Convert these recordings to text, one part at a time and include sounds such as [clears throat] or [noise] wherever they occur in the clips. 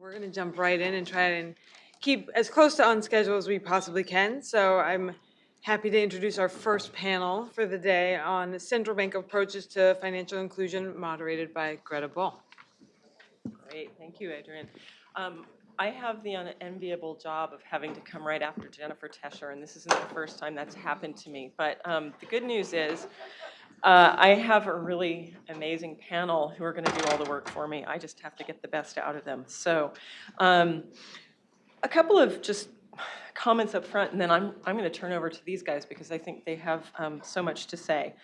we're going to jump right in and try and keep as close to on schedule as we possibly can. So I'm happy to introduce our first panel for the day on central bank approaches to financial inclusion, moderated by Greta Bull. Great, thank you, Adrian. Um, I have the unenviable job of having to come right after Jennifer Tescher, and this isn't the first time that's happened to me. But um, the good news is, uh, I have a really amazing panel who are going to do all the work for me. I just have to get the best out of them. So, um, a couple of just comments up front, and then I'm I'm going to turn over to these guys because I think they have um, so much to say.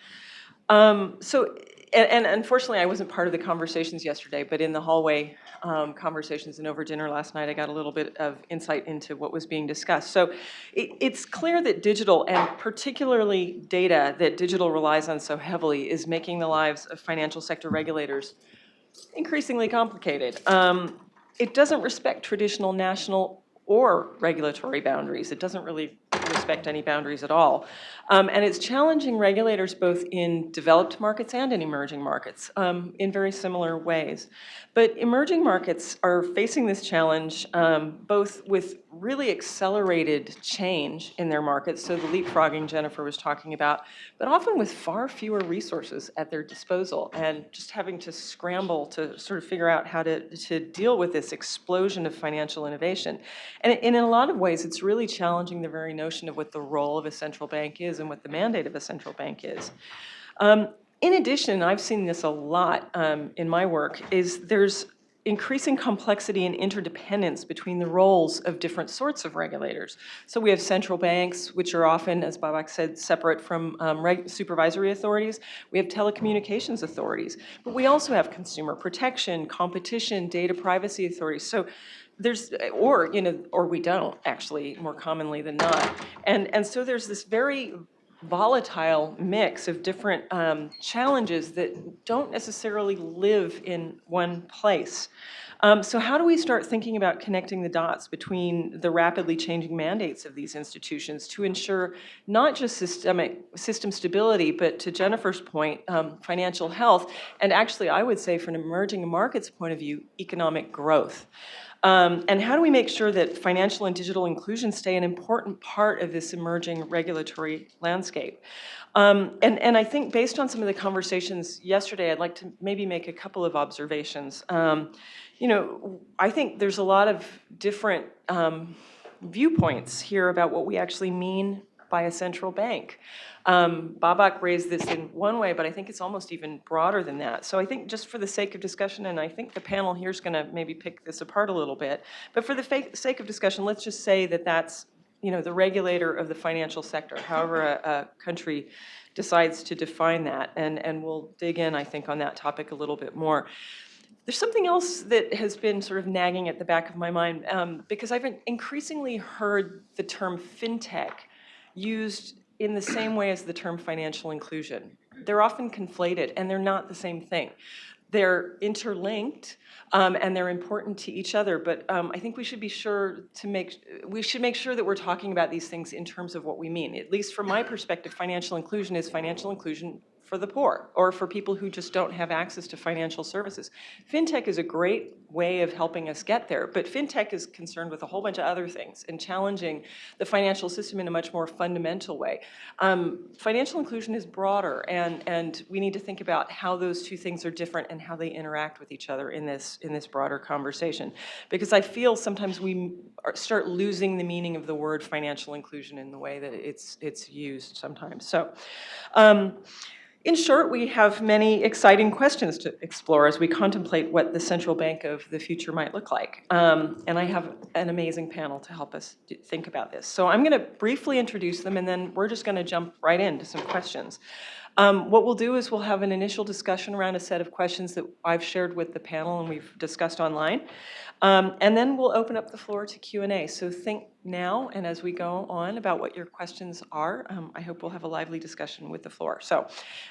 Um, so, and, and unfortunately, I wasn't part of the conversations yesterday, but in the hallway um, conversations and over dinner last night, I got a little bit of insight into what was being discussed. So it, it's clear that digital, and particularly data that digital relies on so heavily, is making the lives of financial sector regulators increasingly complicated. Um, it doesn't respect traditional national or regulatory boundaries. It doesn't really respect any boundaries at all. Um, and it's challenging regulators both in developed markets and in emerging markets um, in very similar ways. But emerging markets are facing this challenge um, both with really accelerated change in their markets, so the leapfrogging Jennifer was talking about, but often with far fewer resources at their disposal and just having to scramble to sort of figure out how to, to deal with this explosion of financial innovation. And in a lot of ways, it's really challenging the very notion of what the role of a central bank is and what the mandate of a central bank is. Um, in addition, I've seen this a lot um, in my work, is there's increasing complexity and interdependence between the roles of different sorts of regulators. So we have central banks, which are often, as Babak said, separate from um, supervisory authorities. We have telecommunications authorities, but we also have consumer protection, competition, data privacy authorities. So there's, or, you know, or we don't, actually, more commonly than not. And, and so there's this very volatile mix of different um, challenges that don't necessarily live in one place. Um, so how do we start thinking about connecting the dots between the rapidly changing mandates of these institutions to ensure not just systemic system stability, but to Jennifer's point, um, financial health, and actually I would say from an emerging markets point of view, economic growth. Um, and how do we make sure that financial and digital inclusion stay an important part of this emerging regulatory landscape? Um, and, and I think based on some of the conversations yesterday, I'd like to maybe make a couple of observations. Um, you know, I think there's a lot of different um, viewpoints here about what we actually mean by a central bank. Um, Babak raised this in one way, but I think it's almost even broader than that. So I think just for the sake of discussion, and I think the panel here is going to maybe pick this apart a little bit, but for the sake of discussion, let's just say that that's you know, the regulator of the financial sector, however a, a country decides to define that. And, and we'll dig in, I think, on that topic a little bit more. There's something else that has been sort of nagging at the back of my mind um, because I've increasingly heard the term fintech used in the same way as the term financial inclusion. They're often conflated and they're not the same thing. They're interlinked um, and they're important to each other, but um, I think we should be sure to make, we should make sure that we're talking about these things in terms of what we mean. At least from my perspective, financial inclusion is financial inclusion for the poor or for people who just don't have access to financial services. FinTech is a great way of helping us get there, but FinTech is concerned with a whole bunch of other things and challenging the financial system in a much more fundamental way. Um, financial inclusion is broader and, and we need to think about how those two things are different and how they interact with each other in this, in this broader conversation. Because I feel sometimes we start losing the meaning of the word financial inclusion in the way that it's, it's used sometimes. So. Um, in short, we have many exciting questions to explore as we contemplate what the central bank of the future might look like. Um, and I have an amazing panel to help us think about this. So I'm going to briefly introduce them, and then we're just going to jump right into some questions. Um, what we'll do is we'll have an initial discussion around a set of questions that I've shared with the panel and we've discussed online. Um, and then we'll open up the floor to Q&A. So think now and as we go on about what your questions are. Um, I hope we'll have a lively discussion with the floor. So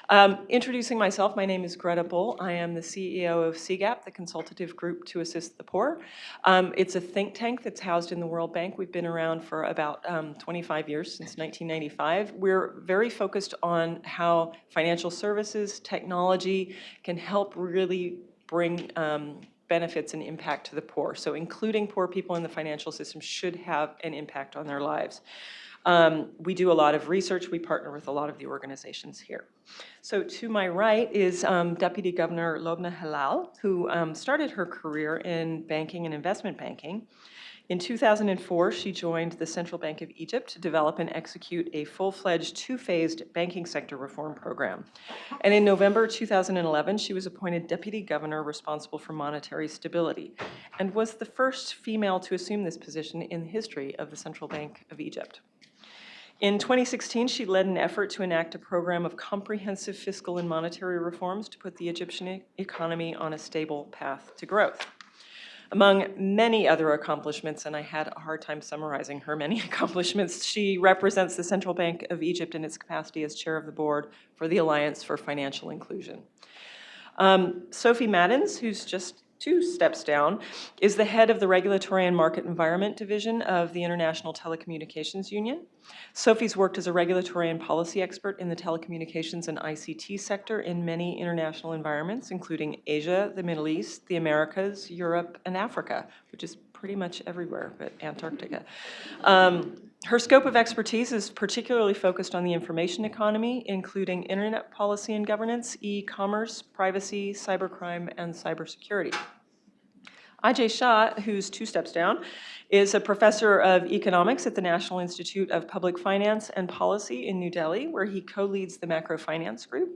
um, introducing myself, my name is Greta Bull. I am the CEO of CGAP, the consultative group to assist the poor. Um, it's a think tank that's housed in the World Bank. We've been around for about um, 25 years, since 1995. We're very focused on how financial services, technology can help really bring um, benefits and impact to the poor. So including poor people in the financial system should have an impact on their lives. Um, we do a lot of research. We partner with a lot of the organizations here. So to my right is um, Deputy Governor Lobna Helal, who um, started her career in banking and investment banking. In 2004, she joined the Central Bank of Egypt to develop and execute a full-fledged two-phased banking sector reform program. And in November 2011, she was appointed deputy governor responsible for monetary stability and was the first female to assume this position in the history of the Central Bank of Egypt. In 2016, she led an effort to enact a program of comprehensive fiscal and monetary reforms to put the Egyptian economy on a stable path to growth. Among many other accomplishments, and I had a hard time summarizing her many [laughs] accomplishments, she represents the Central Bank of Egypt in its capacity as chair of the board for the Alliance for Financial Inclusion. Um, Sophie Maddens, who's just two steps down, is the head of the Regulatory and Market Environment Division of the International Telecommunications Union. Sophie's worked as a regulatory and policy expert in the telecommunications and ICT sector in many international environments, including Asia, the Middle East, the Americas, Europe, and Africa, which is pretty much everywhere but Antarctica. Um, her scope of expertise is particularly focused on the information economy, including internet policy and governance, e-commerce, privacy, cybercrime, and cybersecurity. Ajay Shah, who's two steps down, is a professor of economics at the National Institute of Public Finance and Policy in New Delhi, where he co-leads the macrofinance group.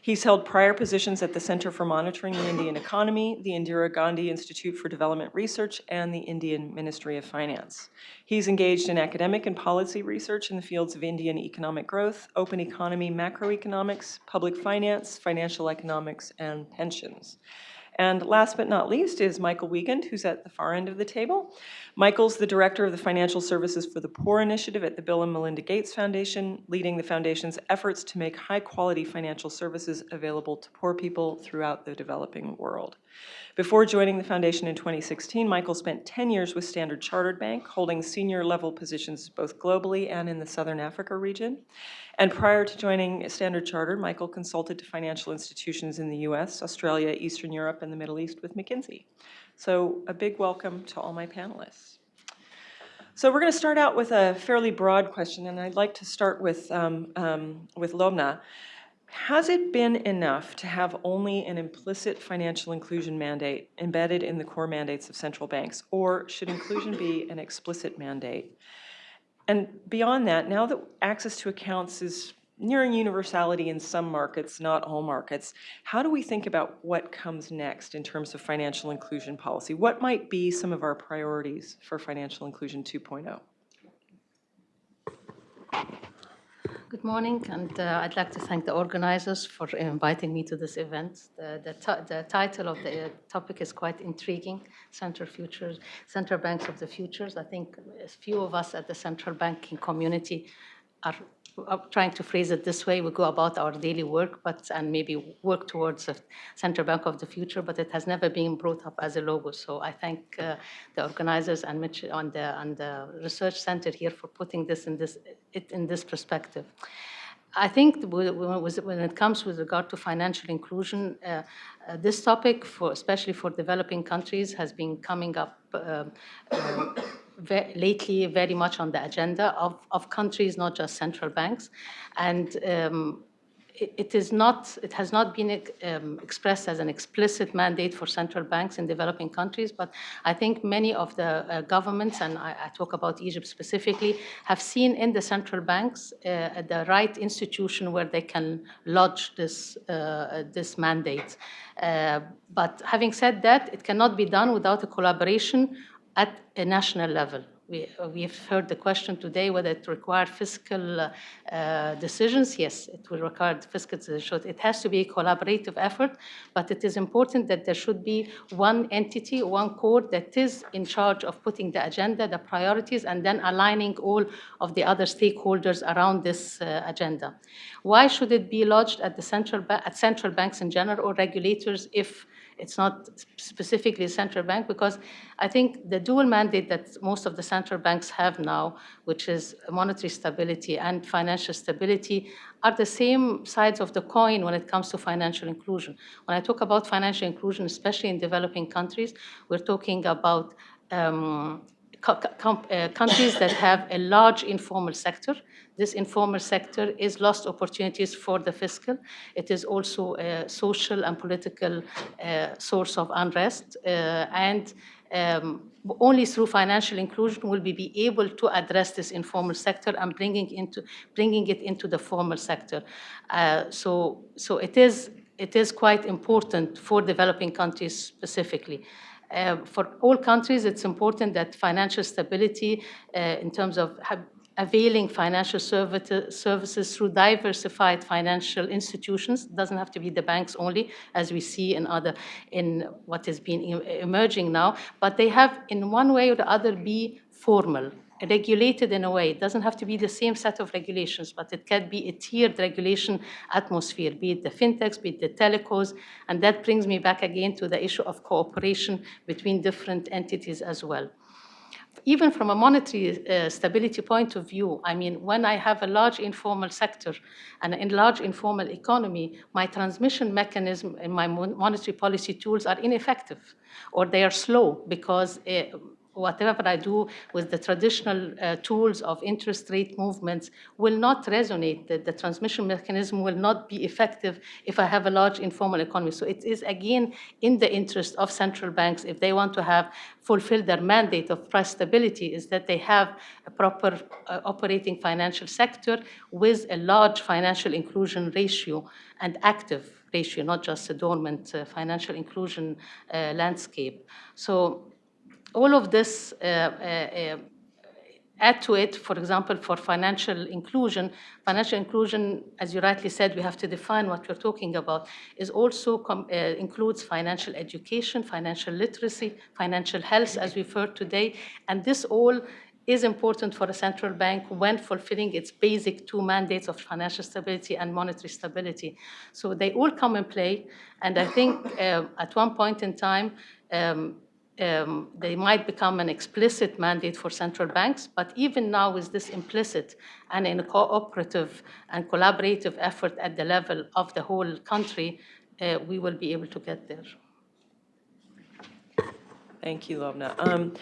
He's held prior positions at the Center for Monitoring the Indian Economy, the Indira Gandhi Institute for Development Research, and the Indian Ministry of Finance. He's engaged in academic and policy research in the fields of Indian economic growth, open economy, macroeconomics, public finance, financial economics, and pensions. And last but not least is Michael Wiegand, who's at the far end of the table. Michael's the director of the Financial Services for the Poor initiative at the Bill and Melinda Gates Foundation, leading the foundation's efforts to make high-quality financial services available to poor people throughout the developing world. Before joining the foundation in 2016, Michael spent 10 years with Standard Chartered Bank, holding senior level positions both globally and in the Southern Africa region. And prior to joining Standard Chartered, Michael consulted to financial institutions in the US, Australia, Eastern Europe, and the Middle East with McKinsey. So a big welcome to all my panelists. So we're going to start out with a fairly broad question, and I'd like to start with, um, um, with Lobna. Has it been enough to have only an implicit financial inclusion mandate embedded in the core mandates of central banks, or should inclusion be [coughs] an explicit mandate? And beyond that, now that access to accounts is nearing universality in some markets, not all markets, how do we think about what comes next in terms of financial inclusion policy? What might be some of our priorities for financial inclusion 2.0? Good morning, and uh, I'd like to thank the organizers for inviting me to this event. The, the, the title of the uh, topic is quite intriguing, Central Futures, Central Banks of the Futures. I think a few of us at the central banking community are are trying to phrase it this way, we go about our daily work, but, and maybe work towards a central bank of the future, but it has never been brought up as a logo. So I thank uh, the organizers and Mitch on the, and the research center here for putting this in this, it in this perspective. I think when it comes with regard to financial inclusion, uh, uh, this topic, for, especially for developing countries, has been coming up um, uh, ve- lately very much on the agenda of, of countries, not just central banks. And um, it it is not, it has not been um, expressed as an explicit mandate for central banks in developing countries, but I think many of the uh, governments, and I, I talk about Egypt specifically, have seen in the central banks uh, the right institution where they can lodge this, uh, this mandate. Uh, but having said that, it cannot be done without a collaboration at a national level. We, uh, we've heard the question today whether it requires fiscal uh, decisions. Yes, it will require fiscal decisions. It has to be a collaborative effort, but it is important that there should be one entity, one court that is in charge of putting the agenda, the priorities, and then aligning all of the other stakeholders around this uh, agenda. Why should it be lodged at the central at central banks in general or regulators if It's not specifically a central bank because I think the dual mandate that most of the central banks have now, which is monetary stability and financial stability, are the same sides of the coin when it comes to financial inclusion. When I talk about financial inclusion, especially in developing countries, we're talking about um, uh, countries that have a large informal sector. This informal sector is lost opportunities for the fiscal. It is also a social and political uh, source of unrest. uh, and um, only through financial inclusion will we be able to address this informal sector and bringing, into, bringing it into the formal sector. Uh, so, so it, is, it is quite important for developing countries specifically. Uh, for all countries, it's important that financial stability uh, in terms of availing financial services through diversified financial institutions, doesn't have to be the banks only, as we see in other, in what has been emerging now, but they have in one way or the other be formal, regulated in a way. It doesn't have to be the same set of regulations, but it can be a tiered regulation atmosphere, be it the fintechs, be it the telecos, and that brings me back again to the issue of cooperation between different entities as well. Even from a monetary uh, stability point of view, I mean, when I have a large informal sector and a large informal economy, my transmission mechanism and my monetary policy tools are ineffective or they are slow because uh, whatever I do with the traditional uh, tools of interest rate movements will not resonate. The, the transmission mechanism will not be effective if I have a large informal economy. So it is again in the interest of central banks if they want to have fulfilled their mandate of price stability is that they have a proper uh, operating financial sector with a large financial inclusion ratio and active ratio, not just a dormant uh, financial inclusion uh, landscape. So all of this uh, uh, uh, add to it, for example, for financial inclusion, financial inclusion, as you rightly said, we have to define what we're talking about, is also uh, includes financial education, financial literacy, financial health, as we've heard today, and this all is important for a central bank when fulfilling its basic two mandates of financial stability and monetary stability. So they all come in play, and I think uh, at one point in time, um, um, they might become an explicit mandate for central banks, but even now with this implicit and in a cooperative and collaborative effort at the level of the whole country, uh, we will be able to get there. Thank you, Lobna. Um,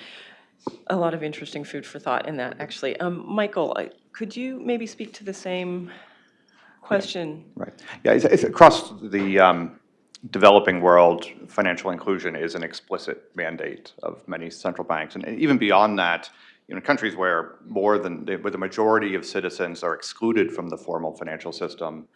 A lot of interesting food for thought in that, actually. Um, Michael, could you maybe speak to the same question? Right. Yeah, it's, it's across the um, developing world, financial inclusion is an explicit mandate of many central banks. And even beyond that, you know, countries where more than, where the majority of citizens are excluded from the formal financial system,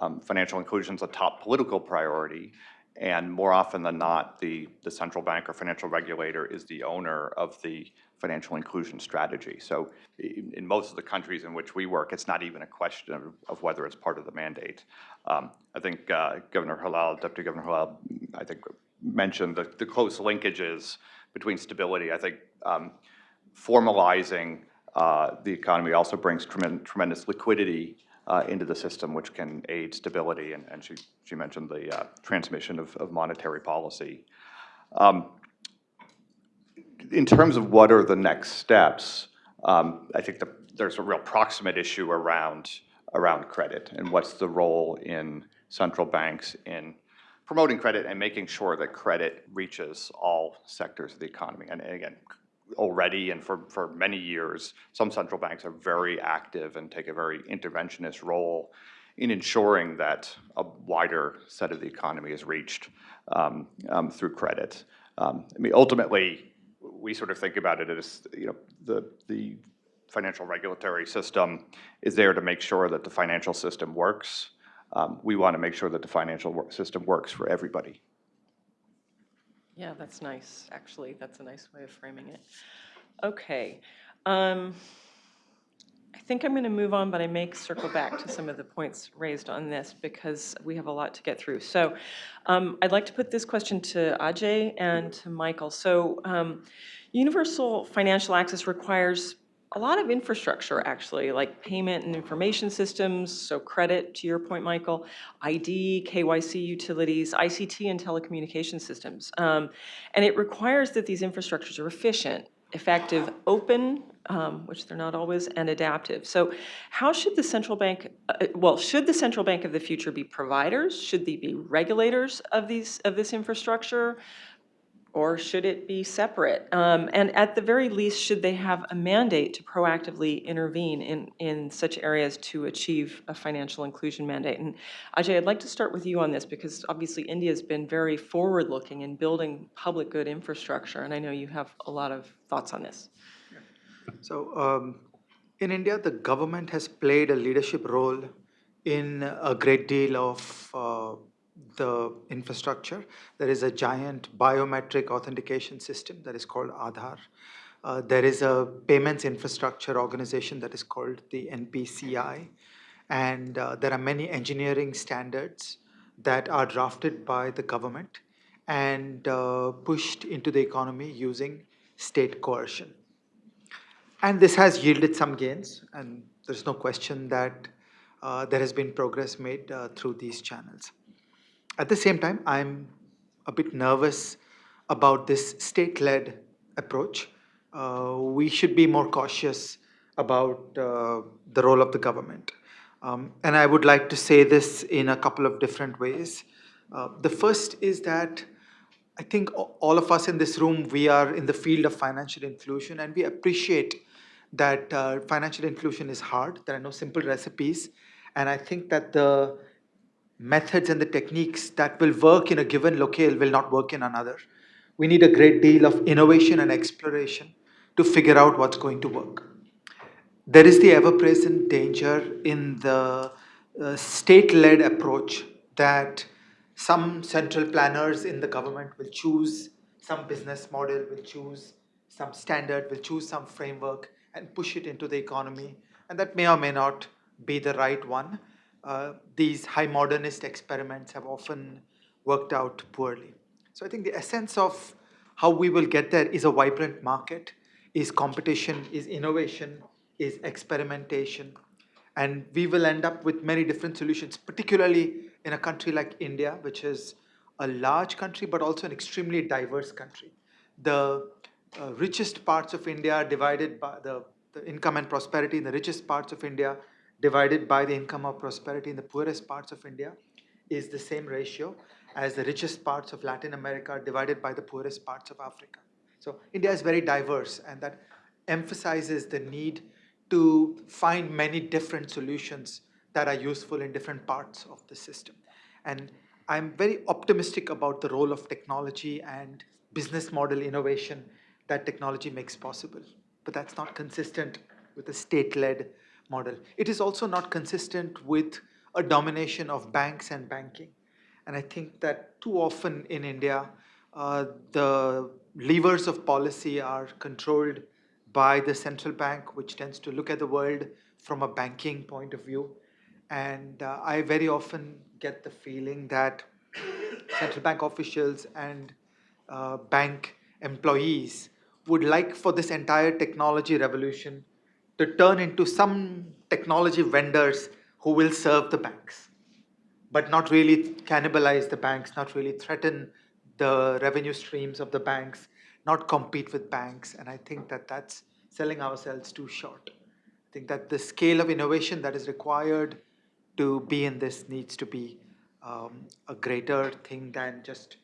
um, financial inclusion is a top political priority. And more often than not, the, the central bank or financial regulator is the owner of the financial inclusion strategy. So in, in most of the countries in which we work, it's not even a question of, of whether it's part of the mandate. Um, I think uh, Governor Helal, Deputy Governor Helal, I think mentioned the, the close linkages between stability. I think um, formalizing uh, the economy also brings tremen- tremendous liquidity uh, into the system, which can aid stability, and, and she, she mentioned the uh, transmission of, of monetary policy. Um, In terms of what are the next steps, um, I think the, there's a real proximate issue around, around credit, and what's the role in central banks in promoting credit and making sure that credit reaches all sectors of the economy. And again, already and for, for many years, some central banks are very active and take a very interventionist role in ensuring that a wider set of the economy is reached um, um, through credit. Um, I mean, ultimately, we sort of think about it as, you know, the, the financial regulatory system is there to make sure that the financial system works. Um, we want to make sure that the financial wor- system works for everybody. Yeah, that's nice, actually. That's a nice way of framing it. Okay. um, I think I'm going to move on, but I may circle back to some of the points raised on this because we have a lot to get through. So um, I'd like to put this question to Ajay and to Michael. So um, universal financial access requires a lot of infrastructure, actually, like payment and information systems, so credit, to your point, Michael, ID, KYC utilities, ICT, and telecommunication systems. Um, And it requires that these infrastructures are efficient, effective, open, um, which they're not always, and adaptive. So how should the central bank, uh, well, should the central bank of the future be providers? Should they be regulators of these, of this infrastructure? Or should it be separate? Um, And at the very least, should they have a mandate to proactively intervene in, in such areas to achieve a financial inclusion mandate? And Ajay, I'd like to start with you on this, because obviously India's been very forward-looking in building public good infrastructure, and I know you have a lot of thoughts on this. So um, in India, the government has played a leadership role in a great deal of uh, the infrastructure. There is a giant biometric authentication system that is called Aadhaar. Uh, there is a payments infrastructure organization that is called the NPCI. And uh, there are many engineering standards that are drafted by the government and uh, pushed into the economy using state coercion. And this has yielded some gains, and there's no question that uh, there has been progress made uh, through these channels. At the same time, I'm a bit nervous about this state-led approach. Uh, we should be more cautious about uh, the role of the government. Um, and I would like to say this in a couple of different ways. Uh, the first is that I think all of us in this room, we are in the field of financial inclusion and we appreciate that uh, financial inclusion is hard. There are no simple recipes. And I think that the methods and the techniques that will work in a given locale will not work in another. We need a great deal of innovation and exploration to figure out what's going to work. There is the ever present danger in the uh, state led approach that some central planners in the government will choose some business model, will choose some standard, will choose some framework and push it into the economy. And that may or may not be the right one. Uh, these high modernist experiments have often worked out poorly. So I think the essence of how we will get there is a vibrant market, is competition, is innovation, is experimentation. And we will end up with many different solutions, particularly in a country like India, which is a large country, but also an extremely diverse country. The uh, richest parts of India are divided by the, the income and prosperity in the richest parts of India divided by the income or prosperity in the poorest parts of India is the same ratio as the richest parts of Latin America divided by the poorest parts of Africa. So India is very diverse and that emphasizes the need to find many different solutions that are useful in different parts of the system. And I'm very optimistic about the role of technology and business model innovation that technology makes possible. But that's not consistent with a state-led model. It is also not consistent with a domination of banks and banking. And I think that too often in India, uh, the levers of policy are controlled by the central bank, which tends to look at the world from a banking point of view. And uh, I very often get the feeling that central bank officials and uh, bank employees would like for this entire technology revolution to turn into some technology vendors who will serve the banks, but not really cannibalize the banks, not really threaten the revenue streams of the banks, not compete with banks. And I think that that's selling ourselves too short. I think that the scale of innovation that is required to be in this needs to be um, a greater thing than just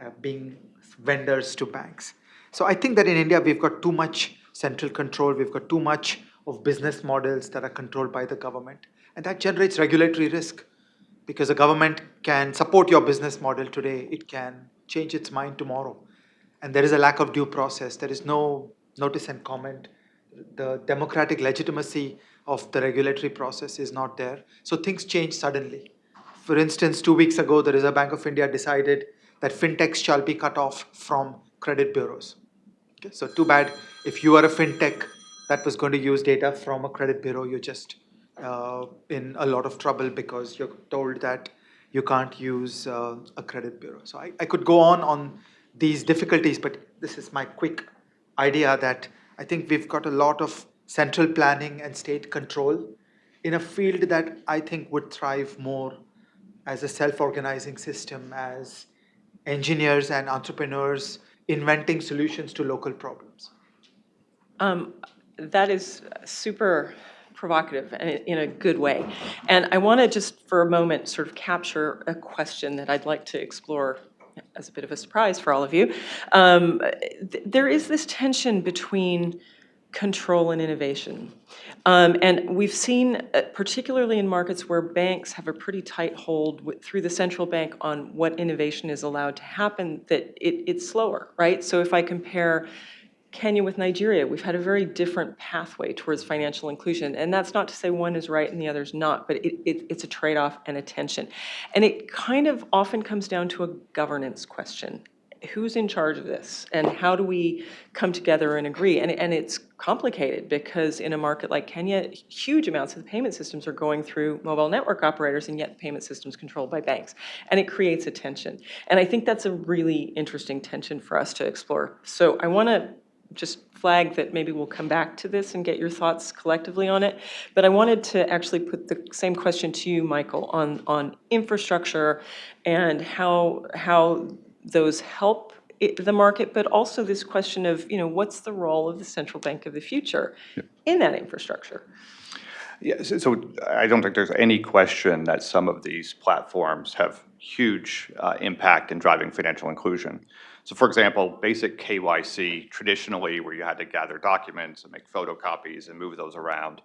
uh, being vendors to banks. So I think that in India we've got too much central control, we've got too much of business models that are controlled by the government, and that generates regulatory risk because the government can support your business model today, it can change its mind tomorrow. And there is a lack of due process, there is no notice and comment. The democratic legitimacy of the regulatory process is not there. So things change suddenly. For instance, two weeks ago, the Reserve Bank of India decided that fintechs shall be cut off from credit bureaus. Okay, so too bad if you are a fintech that was going to use data from a credit bureau, you're just uh, in a lot of trouble because you're told that you can't use uh, a credit bureau. So I, I could go on on these difficulties, but this is my quick idea that I think we've got a lot of central planning and state control in a field that I think would thrive more as a self-organizing system, as engineers and entrepreneurs inventing solutions to local problems. Um, That is super provocative and in a good way. And I want to just for a moment sort of capture a question that I'd like to explore as a bit of a surprise for all of you. Um, th- There is this tension between control and innovation. Um, And we've seen, uh, particularly in markets where banks have a pretty tight hold wi- through the central bank on what innovation is allowed to happen, that it, it's slower, right? So if I compare Kenya with Nigeria, we've had a very different pathway towards financial inclusion. And that's not to say one is right and the other's not, but it, it, it's a trade-off and a tension. And it kind of often comes down to a governance question. Who's in charge of this? And how do we come together and agree? And, and it's complicated because in a market like Kenya, huge amounts of the payment systems are going through mobile network operators, and yet the payment system's controlled by banks. And it creates a tension. And I think that's a really interesting tension for us to explore. So I want to just flag that maybe we'll come back to this and get your thoughts collectively on it. But I wanted to actually put the same question to you, Michael, on, on infrastructure and how, how those help i- the market, but also this question of, you know, what's the role of the central bank of the future in that infrastructure? Yeah, so- so I don't think there's any question that some of these platforms have huge uh, impact in driving financial inclusion. So for example, basic KYC, traditionally where you had to gather documents and make photocopies and move those around,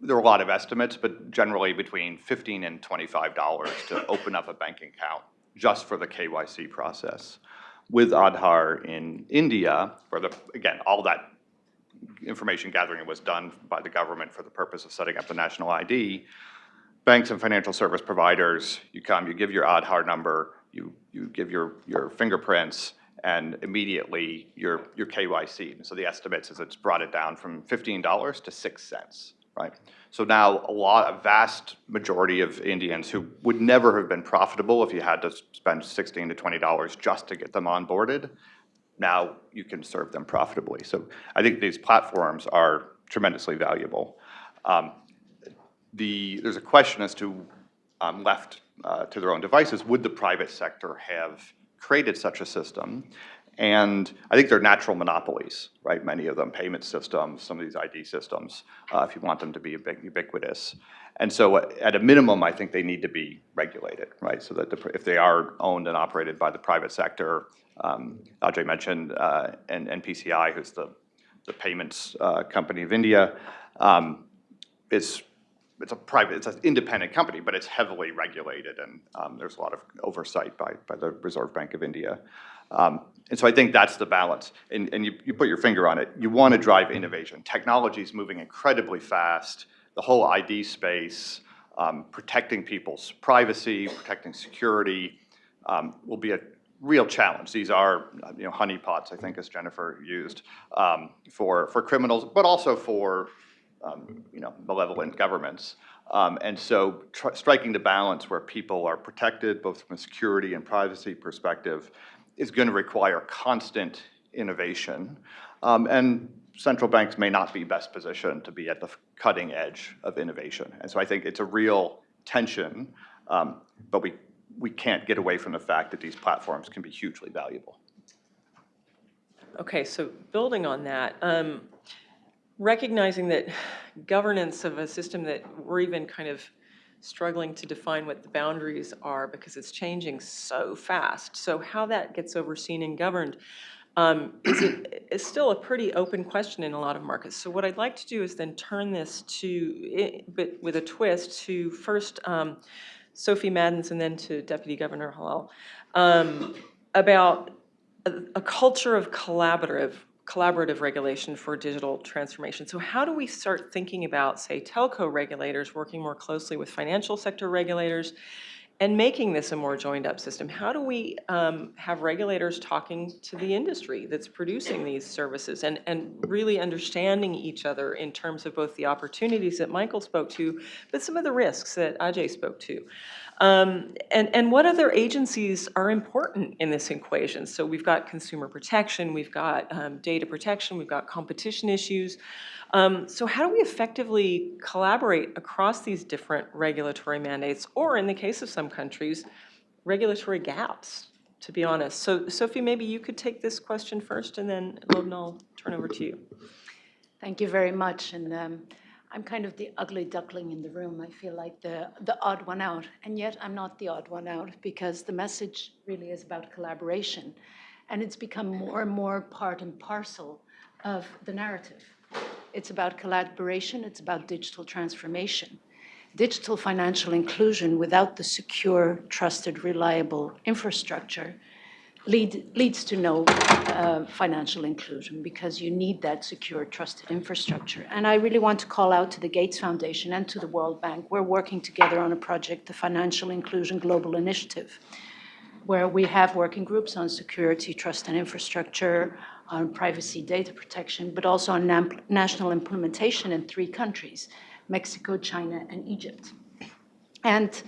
there were a lot of estimates, but generally between 15 and $25 to [laughs] open up a bank account just for the KYC process. With Aadhaar in India, where the, again, all that information gathering was done by the government for the purpose of setting up the national ID. Banks and financial service providers, you come, you give your Aadhaar number, you, you give your, your fingerprints, and immediately your, your KYC. So the estimates is it's brought it down from $15 to 6 cents, right? So now a lot, a vast majority of Indians who would never have been profitable if you had to spend 16 to $20 just to get them onboarded, now you can serve them profitably. So I think these platforms are tremendously valuable. Um, The, there's a question as to, um, left uh, to their own devices, would the private sector have created such a system? And I think they're natural monopolies, right? Many of them, payment systems, some of these ID systems, uh, if you want them to be ubiqu- ubiquitous. And so uh, at a minimum, I think they need to be regulated, right? So that the, if they are owned and operated by the private sector, um, Ajay mentioned uh, N- NPCI, who's the, the payments uh, company of India, um, it's, it's a private, it's an independent company, but it's heavily regulated, and um, there's a lot of oversight by, by the Reserve Bank of India. Um, And so I think that's the balance, and, and you, you put your finger on it. You want to drive innovation. Technology is moving incredibly fast. The whole ID space, um, protecting people's privacy, protecting security, um, will be a real challenge. These are, you know, honeypots, I think, as Jennifer used, um, for, for criminals, but also for, um, you know, malevolent governments. Um, And so striking the balance where people are protected, both from a security and privacy perspective, is going to require constant innovation. Um, And central banks may not be best positioned to be at the cutting edge of innovation. And so I think it's a real tension, um, but we, we can't get away from the fact that these platforms can be hugely valuable. Okay, so building on that, um, recognizing that governance of a system that we're even kind of struggling to define what the boundaries are because it's changing so fast. So how that gets overseen and governed um, is, it- is still a pretty open question in a lot of markets. So what I'd like to do is then turn this to, but with a twist, to first um, Sophie Maddens and then to Deputy Governor Helal, um, about a, a culture of collaborative, collaborative regulation for digital transformation. So how do we start thinking about, say, telco regulators working more closely with financial sector regulators and making this a more joined-up system? How do we um, have regulators talking to the industry that's producing these services and, and really understanding each other in terms of both the opportunities that Michael spoke to, but some of the risks that Ajay spoke to? Um, And, and what other agencies are important in this equation? So we've got consumer protection, we've got um, data protection, we've got competition issues. Um, So how do we effectively collaborate across these different regulatory mandates, or in the case of some countries, regulatory gaps, to be honest? So Sophie, maybe you could take this question first, and then Lobna, I'll turn over to you. Thank you very much. And um, I'm kind of the ugly duckling in the room. I feel like the, the odd one out. And yet I'm not the odd one out because the message really is about collaboration. And it's become more and more part and parcel of the narrative. It's about collaboration. It's about digital transformation. Digital financial inclusion without the secure, trusted, reliable infrastructure lead, leads to no uh, financial inclusion because you need that secure, trusted infrastructure. And I really want to call out to the Gates Foundation and to the World Bank. We're working together on a project, the Financial Inclusion Global Initiative, where we have working groups on security, trust and infrastructure, on privacy data protection, but also on national implementation in three countries, Mexico, China, and Egypt. And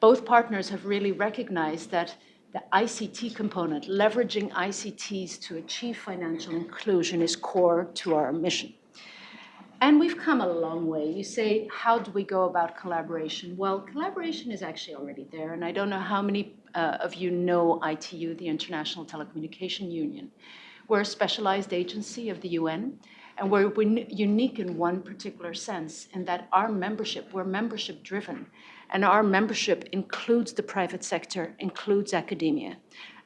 both partners have really recognized that the ICT component, leveraging ICTs to achieve financial inclusion is core to our mission. And we've come a long way. You say, how do we go about collaboration? Well, collaboration is actually already there, and I don't know how many uh, of you know ITU, the International Telecommunication Union. We're a specialized agency of the UN, and we're we're unique in one particular sense, in that our membership, we're membership driven, and our membership includes the private sector, includes academia.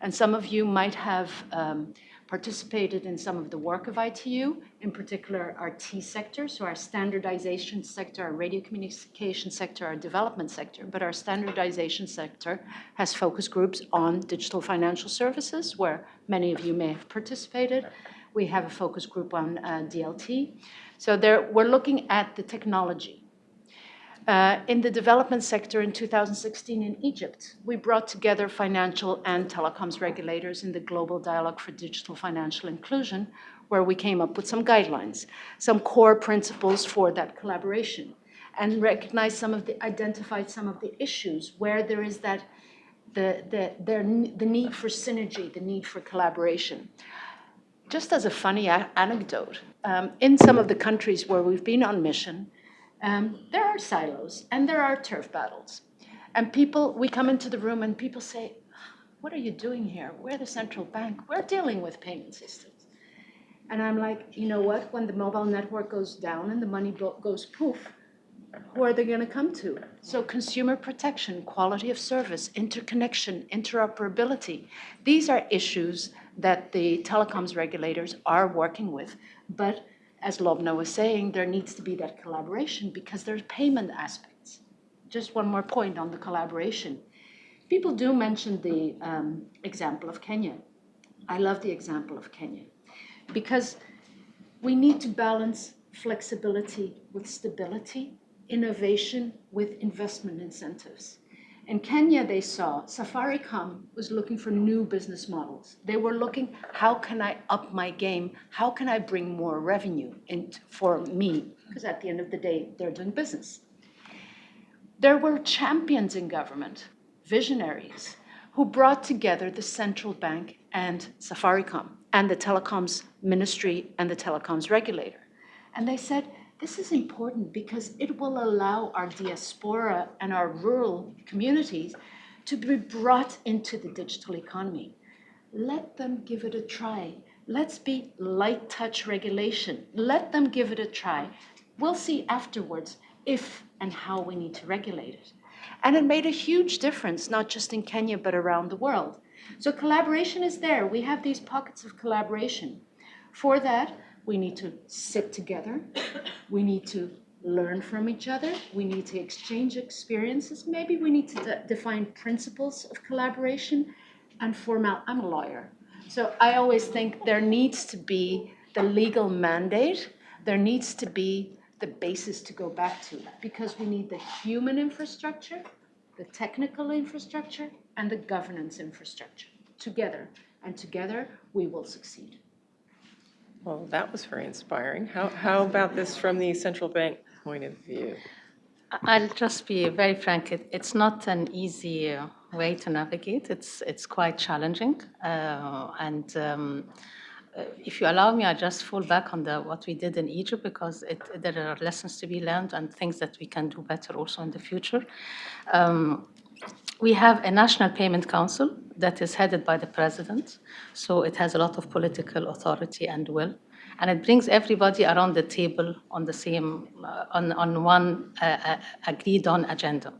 And some of you might have um, participated in some of the work of ITU, in particular our T sector, so our standardization sector, our radio communication sector, our development sector. But our standardization sector has focus groups on digital financial services, where many of you may have participated. We have a focus group on uh, DLT. So there, we're looking at the technology. Uh, in the development sector in 2016 in Egypt, we brought together financial and telecoms regulators in the Global Dialogue for Digital Financial Inclusion, where we came up with some guidelines, some core principles for that collaboration, and recognized some of the, identified some of the issues where there is that, the, the, there, the need for synergy, the need for collaboration. Just as a funny anecdote, um, in some of the countries where we've been on mission, um, there are silos and there are turf battles. And people, we come into the room and people say, what are you doing here? We're the central bank. We're dealing with payment systems. And I'm like, you know what? When the mobile network goes down and the money goes poof, who are they going to come to? So consumer protection, quality of service, interconnection, interoperability. These are issues that the telecoms regulators are working with. But as Lobna was saying, there needs to be that collaboration because there's payment aspects. Just one more point on the collaboration. People do mention the um, example of Kenya. I love the example of Kenya because we need to balance flexibility with stability, innovation with investment incentives. In Kenya, they saw Safaricom was looking for new business models. They were looking, how can I up my game? How can I bring more revenue in for me? Because at the end of the day, they're doing business. There were champions in government, visionaries, who brought together the central bank and Safaricom and the telecoms ministry and the telecoms regulator. And they said, this is important because it will allow our diaspora and our rural communities to be brought into the digital economy. Let them give it a try. Let's be light touch regulation. Let them give it a try. We'll see afterwards if and how we need to regulate it. And it made a huge difference, not just in Kenya, but around the world. So collaboration is there. We have these pockets of collaboration. For that, we need to sit together. We need to learn from each other. We need to exchange experiences. Maybe we need to de- define principles of collaboration and formal. I'm a lawyer. So I always think there needs to be the legal mandate. There needs to be the basis to go back to because we need the human infrastructure the technical infrastructure and the governance infrastructure together. And together, we will succeed. Well, that was very inspiring. How, how about this from the central bank point of view? I'll just be very frank, it, it's not an easy way to navigate. It's, it's quite challenging. Uh, and um, if you allow me, I just fall back on the, what we did in Egypt because it, there are lessons to be learned and things that we can do better also in the future. Um, we have a National Payment Council that is headed by the president, so it has a lot of political authority and will. And it brings everybody around the table on the same, uh, on, on one uh, uh, agreed on agenda.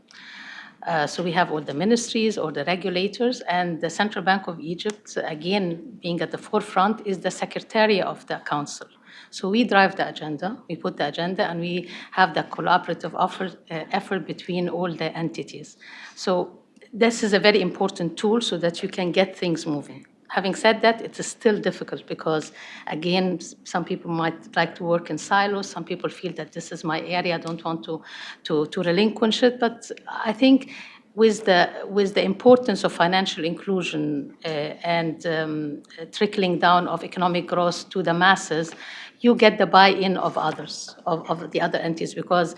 Uh, so we have all the ministries or the regulators, and the Central Bank of Egypt, again, being at the forefront, is the secretary of the council. So we drive the agenda, we put the agenda, and we have the collaborative uh, effort between all the entities. So this is a very important tool so that you can get things moving. Having said that, it is still difficult because, again, some people might like to work in silos. Some people feel that this is my area, I don't want to, to, to relinquish it. But I think with the, with the importance of financial inclusion uh, and um, trickling down of economic growth to the masses, you get the buy-in of others, of, of the other entities, because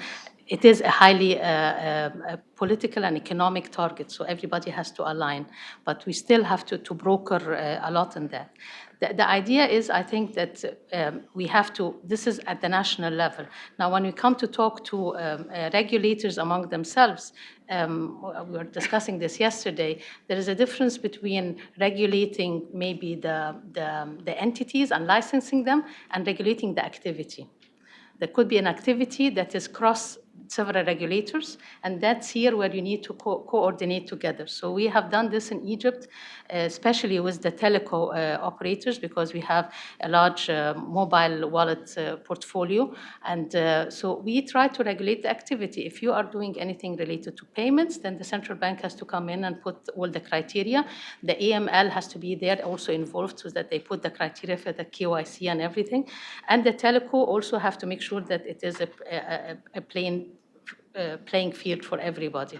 it is a highly uh, uh, political and economic target, so everybody has to align. But we still have to, to broker uh, a lot in that. The, the idea is, I think that um, we have to, this is at the national level. Now, when we come to talk to um, uh, regulators among themselves, um, we were discussing this yesterday, there is a difference between regulating maybe the, the, the entities and licensing them and regulating the activity. There could be an activity that is cross several regulators, and that's here where you need to co- coordinate together. So we have done this in Egypt, uh, especially with the teleco uh, operators, because we have a large uh, mobile wallet portfolio, and so we try to regulate the activity. If you are doing anything related to payments, then the central bank has to come in and put all the criteria. The AML has to be there also involved so that they put the criteria for the KYC and everything. And the teleco also have to make sure that it is a, a- a plain uh, playing field for everybody.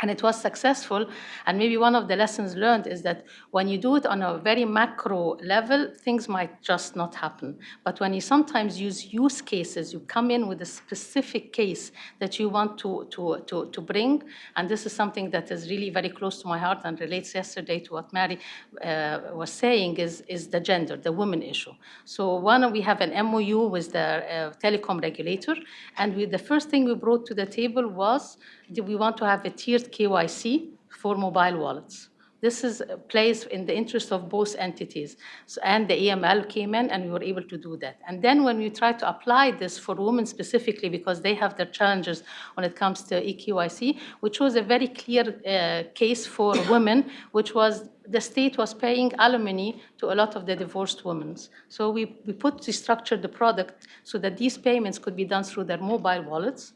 And it was successful. And maybe one of the lessons learned is that when you do it on a very macro level, things might just not happen. But when you sometimes use use cases, you come in with a specific case that you want to, to, to, to bring. And this is something that is really very close to my heart and relates yesterday to what Mary uh, was saying is, is the gender, the women issue. So one, we have an MOU with the uh, telecom regulator. And we, the first thing we brought to the table was we want to have a tiered KYC for mobile wallets. This is uh, plays in the interest of both entities. So, and the EML came in and we were able to do that. And then when we try to apply this for women specifically, because they have their challenges when it comes to EKYC, which was a very clear uh, case for [coughs] women, which was the state was paying alimony to a lot of the divorced women. So we, we put to structure the product so that these payments could be done through their mobile wallets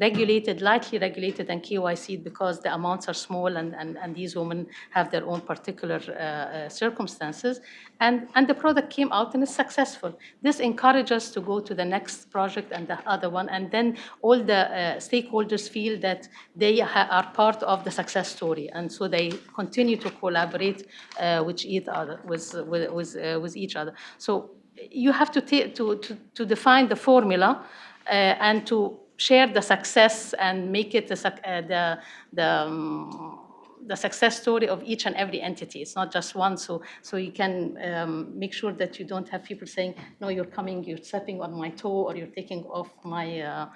regulated, lightly regulated and KYC because the amounts are small and, and, and these women have their own particular uh, uh, circumstances. And, and the product came out and is successful. This encourages us to go to the next project and the other one. And then all the uh, stakeholders feel that they are part of the success story. And so they continue to collaborate uh, with, each other, with, with, with, uh, with each other. So you have to, to, to, to define the formula uh, and to share the success and make it the, uh, the, the, um, the success story of each and every entity. It's not just one, so, so you can um, make sure that you don't have people saying, no, you're coming, you're stepping on my toe, or you're taking off my, uh,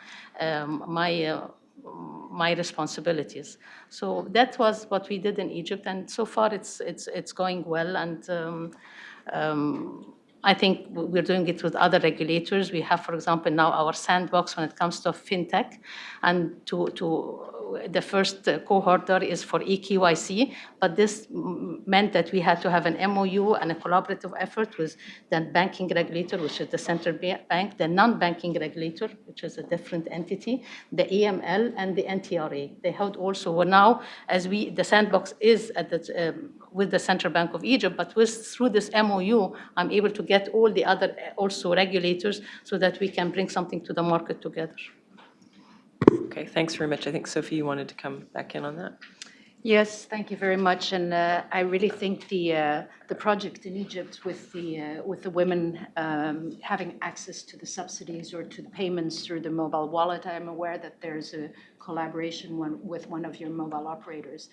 um, my, uh, my responsibilities. So that was what we did in Egypt, and so far it's, it's, it's going well. And um, um, I think we're doing it with other regulators. We have, for example, now our sandbox when it comes to fintech, and to, to the first cohort there is for EKYC, but this meant that we had to have an MOU and a collaborative effort with the banking regulator, which is the central bank, the non-banking regulator, which is a different entity, the AML, and the NTRA. They held also, well, now, as we, the sandbox is at the, um, with the Central Bank of Egypt, but with, through this MOU, I'm able to get all the other also regulators so that we can bring something to the market together. Okay, thanks very much. I think, Sophie, you wanted to come back in on that? Yes, thank you very much. And uh, I really think the, uh, the project in Egypt with the, uh, with the women um, having access to the subsidies or to the payments through the mobile wallet, I'm aware that there's a collaboration one, with one of your mobile operators.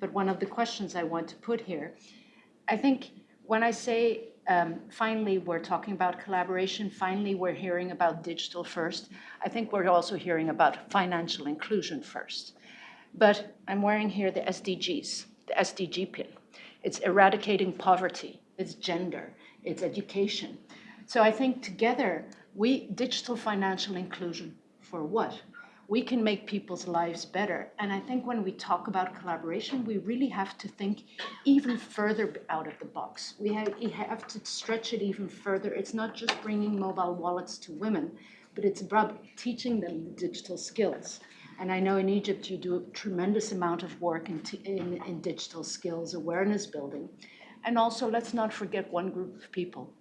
But one of the questions I want to put here, I think when I say um, finally we're talking about collaboration, finally we're hearing about digital first, I think we're also hearing about financial inclusion first. But I'm wearing here the SDGs, the SDG pin. It's eradicating poverty, it's gender, it's education. So I think together, we, digital financial inclusion, for what? We can make people's lives better. And I think when we talk about collaboration, we really have to think even further out of the box. We have, we have to stretch it even further. It's not just bringing mobile wallets to women, but it's about teaching them the digital skills. And I know in Egypt you do a tremendous amount of work in, in, in digital skills awareness building. And also, let's not forget one group of people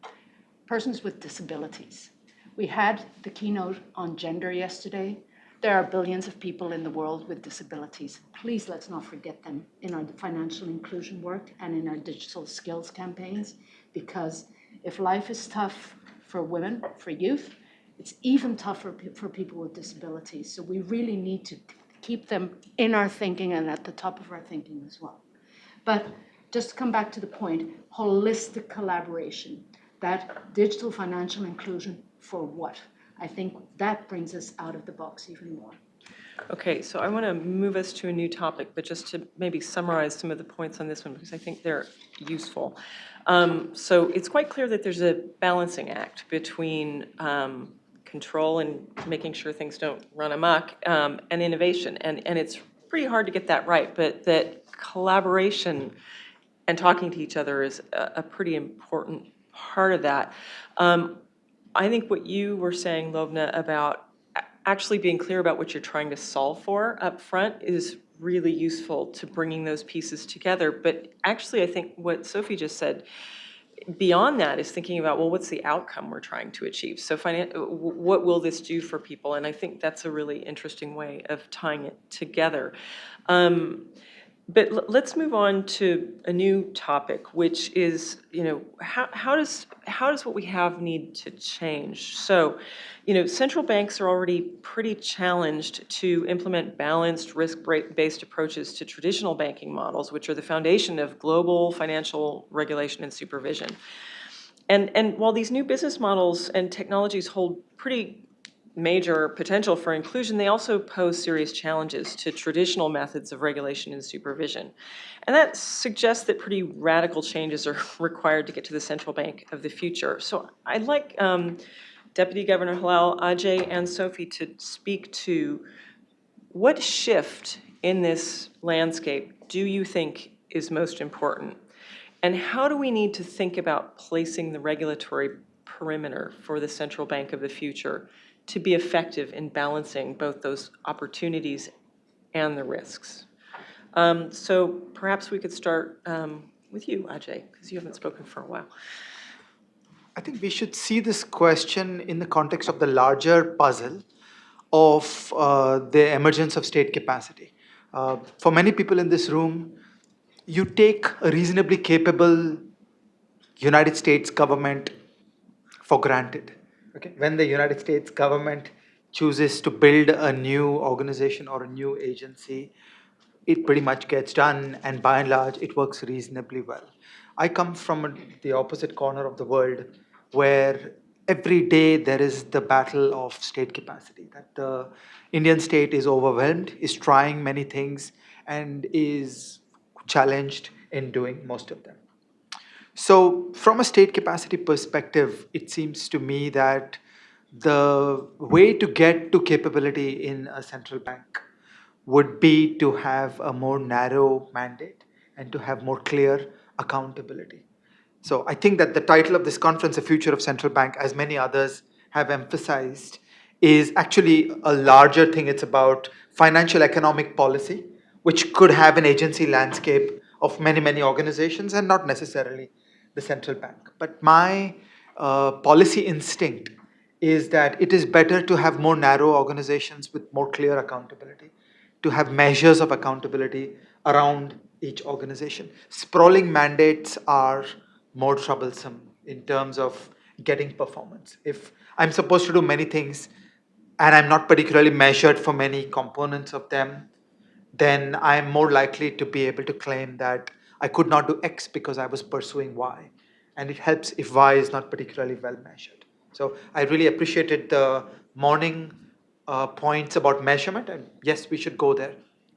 persons with disabilities. We had the keynote on gender yesterday. There are billions of people in the world with disabilities. Please let's not forget them in our financial inclusion work and in our digital skills campaigns, because if life is tough for women, for youth, it's even tougher for people with disabilities. So we really need to keep them in our thinking and at the top of our thinking as well. But just to come back to the point, holistic collaboration, that digital financial inclusion for what? I think that brings us out of the box even more. Okay, so I want to move us to a new topic, but just to maybe summarize some of the points on this one, because I think they're useful. Um, So it's quite clear that there's a balancing act between um, control and making sure things don't run amok, um, and innovation. And, and it's pretty hard to get that right, but that collaboration and talking to each other is a, a pretty important part of that. Um, I think what you were saying, Lobna, about actually being clear about what you're trying to solve for up front is really useful to bringing those pieces together. But actually, I think what Sophie just said, beyond that is thinking about, well, what's the outcome we're trying to achieve? So what will this do for people? And I think that's a really interesting way of tying it together. Um, But let's move on to a new topic, which is, you know, how, how does, how does what we have need to change? So, you know, central banks are already pretty challenged to implement balanced, risk-based approaches to traditional banking models, which are the foundation of global financial regulation and supervision. And, and while these new business models and technologies hold pretty major potential for inclusion, they also pose serious challenges to traditional methods of regulation and supervision. And that suggests that pretty radical changes are [laughs] required to get to the central bank of the future. So I'd like um, Deputy Governor Helal, Ajay, and Sophie to speak to what shift in this landscape do you think is most important? And how do we need to think about placing the regulatory perimeter for the central bank of the future to be effective in balancing both those opportunities and the risks? Um, So perhaps we could start um, with you, Ajay, because you haven't spoken for a while. I think we should see this question in the context of the larger puzzle of uh, the emergence of state capacity. Uh, for many people in this room, you take a reasonably capable United States government for granted. Okay, when the United States government chooses to build a new organization or a new agency, it pretty much gets done, and by and large, it works reasonably well. I come from the opposite corner of the world where every day there is the battle of state capacity, that the Indian state is overwhelmed, is trying many things, and is challenged in doing most of them. So, from a state capacity perspective, it seems to me that the way to get to capability in a central bank would be to have a more narrow mandate and to have more clear accountability. So, I think that the title of this conference, The Future of Central Bank, as many others have emphasized, is actually a larger thing. It's about financial economic policy, which could have an agency landscape of many, many organizations and not necessarily the central bank. But my uh, policy instinct is that it is better to have more narrow organizations with more clear accountability, to have measures of accountability around each organization. Sprawling mandates are more troublesome in terms of getting performance. If I'm supposed to do many things and I'm not particularly measured for many components of them, then I'm more likely to be able to claim that I could not do X because I was pursuing Y. And it helps if Y is not particularly well measured. So I really appreciated the morning uh, points about measurement, and yes, we should go there.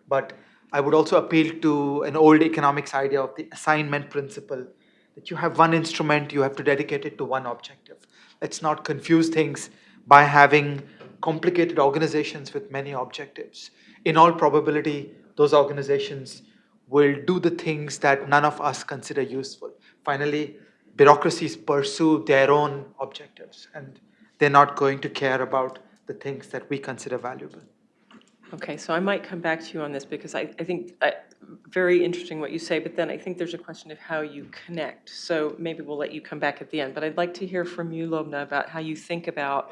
But I would also appeal to an old economics idea of the assignment principle that you have one instrument, you have to dedicate it to one objective. Let's not confuse things by having complicated organizations with many objectives. In all probability, those organizations will do the things that none of us consider useful. Finally, bureaucracies pursue their own objectives and they're not going to care about the things that we consider valuable. Okay, so I might come back to you on this because I, I think, uh, very interesting what you say, but then I think there's a question of how you connect. So maybe we'll let you come back at the end, but I'd like to hear from you, Lobna, about how you think about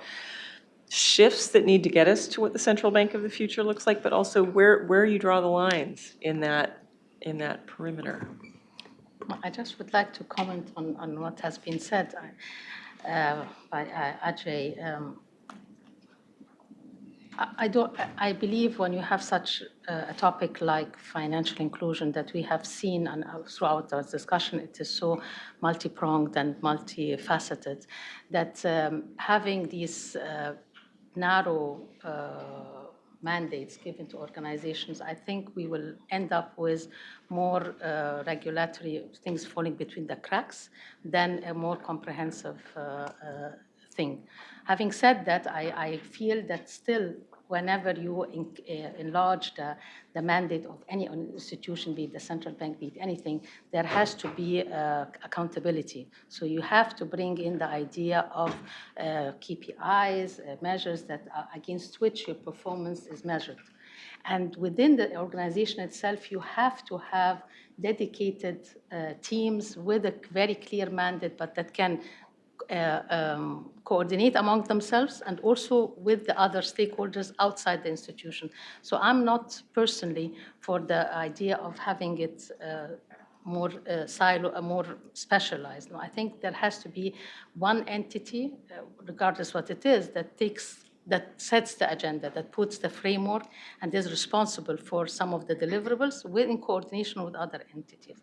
shifts that need to get us to what the central bank of the future looks like, but also where, where you draw the lines in that, in that perimeter. I just would like to comment on, on what has been said uh, by uh, Ajay. Um, I- don't, I believe when you have such a topic like financial inclusion that we have seen and uh, throughout our discussion, it is so multi-pronged and multifaceted that um, having these uh, narrow uh, mandates given to organizations, I think we will end up with more uh, regulatory things falling between the cracks than a more comprehensive uh, uh, thing. Having said that, I, I feel that still whenever you in, uh, enlarge the, the mandate of any institution, be it the central bank, be it anything, there has to be uh, accountability. So you have to bring in the idea of uh, KPIs, uh, measures that against which your performance is measured. And within the organization itself, you have to have dedicated uh, teams with a very clear mandate, but that can um, coordinate among themselves and also with the other stakeholders outside the institution. So I'm not personally for the idea of having it uh, more uh, silo, uh, more specialized. No, I think there has to be one entity, uh, regardless what it is, that takes that sets the agenda, that puts the framework, and is responsible for some of the deliverables with, in coordination with other entities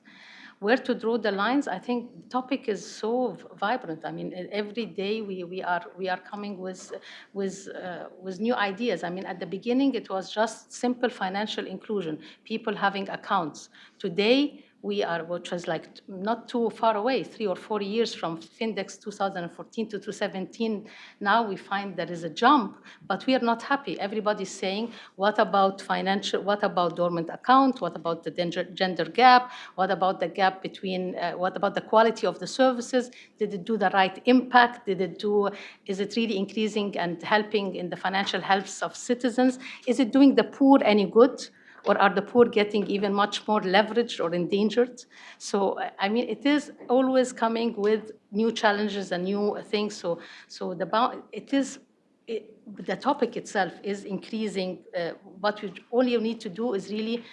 where to draw the lines, I think the topic is so vibrant. I mean, every day we, we, are, we are coming with, with, uh, with new ideas. I mean, at the beginning, it was just simple financial inclusion, people having accounts. Today, we are, which was like not too far away, three or four years from Findex 2014 to 2017. Now we find there is a jump, but we are not happy. Everybody's saying, what about financial, what about dormant account? What about the gender gap? What about the gap between, uh, what about the quality of the services? Did it do the right impact? Did it do, is it really increasing and helping in the financial health of citizens? Is it doing the poor any good? Or are the poor getting even much more leveraged or endangered? So, I mean, it is always coming with new challenges and new things. So, so the it is it, the topic itself is increasing. Uh, what we all you need to do is really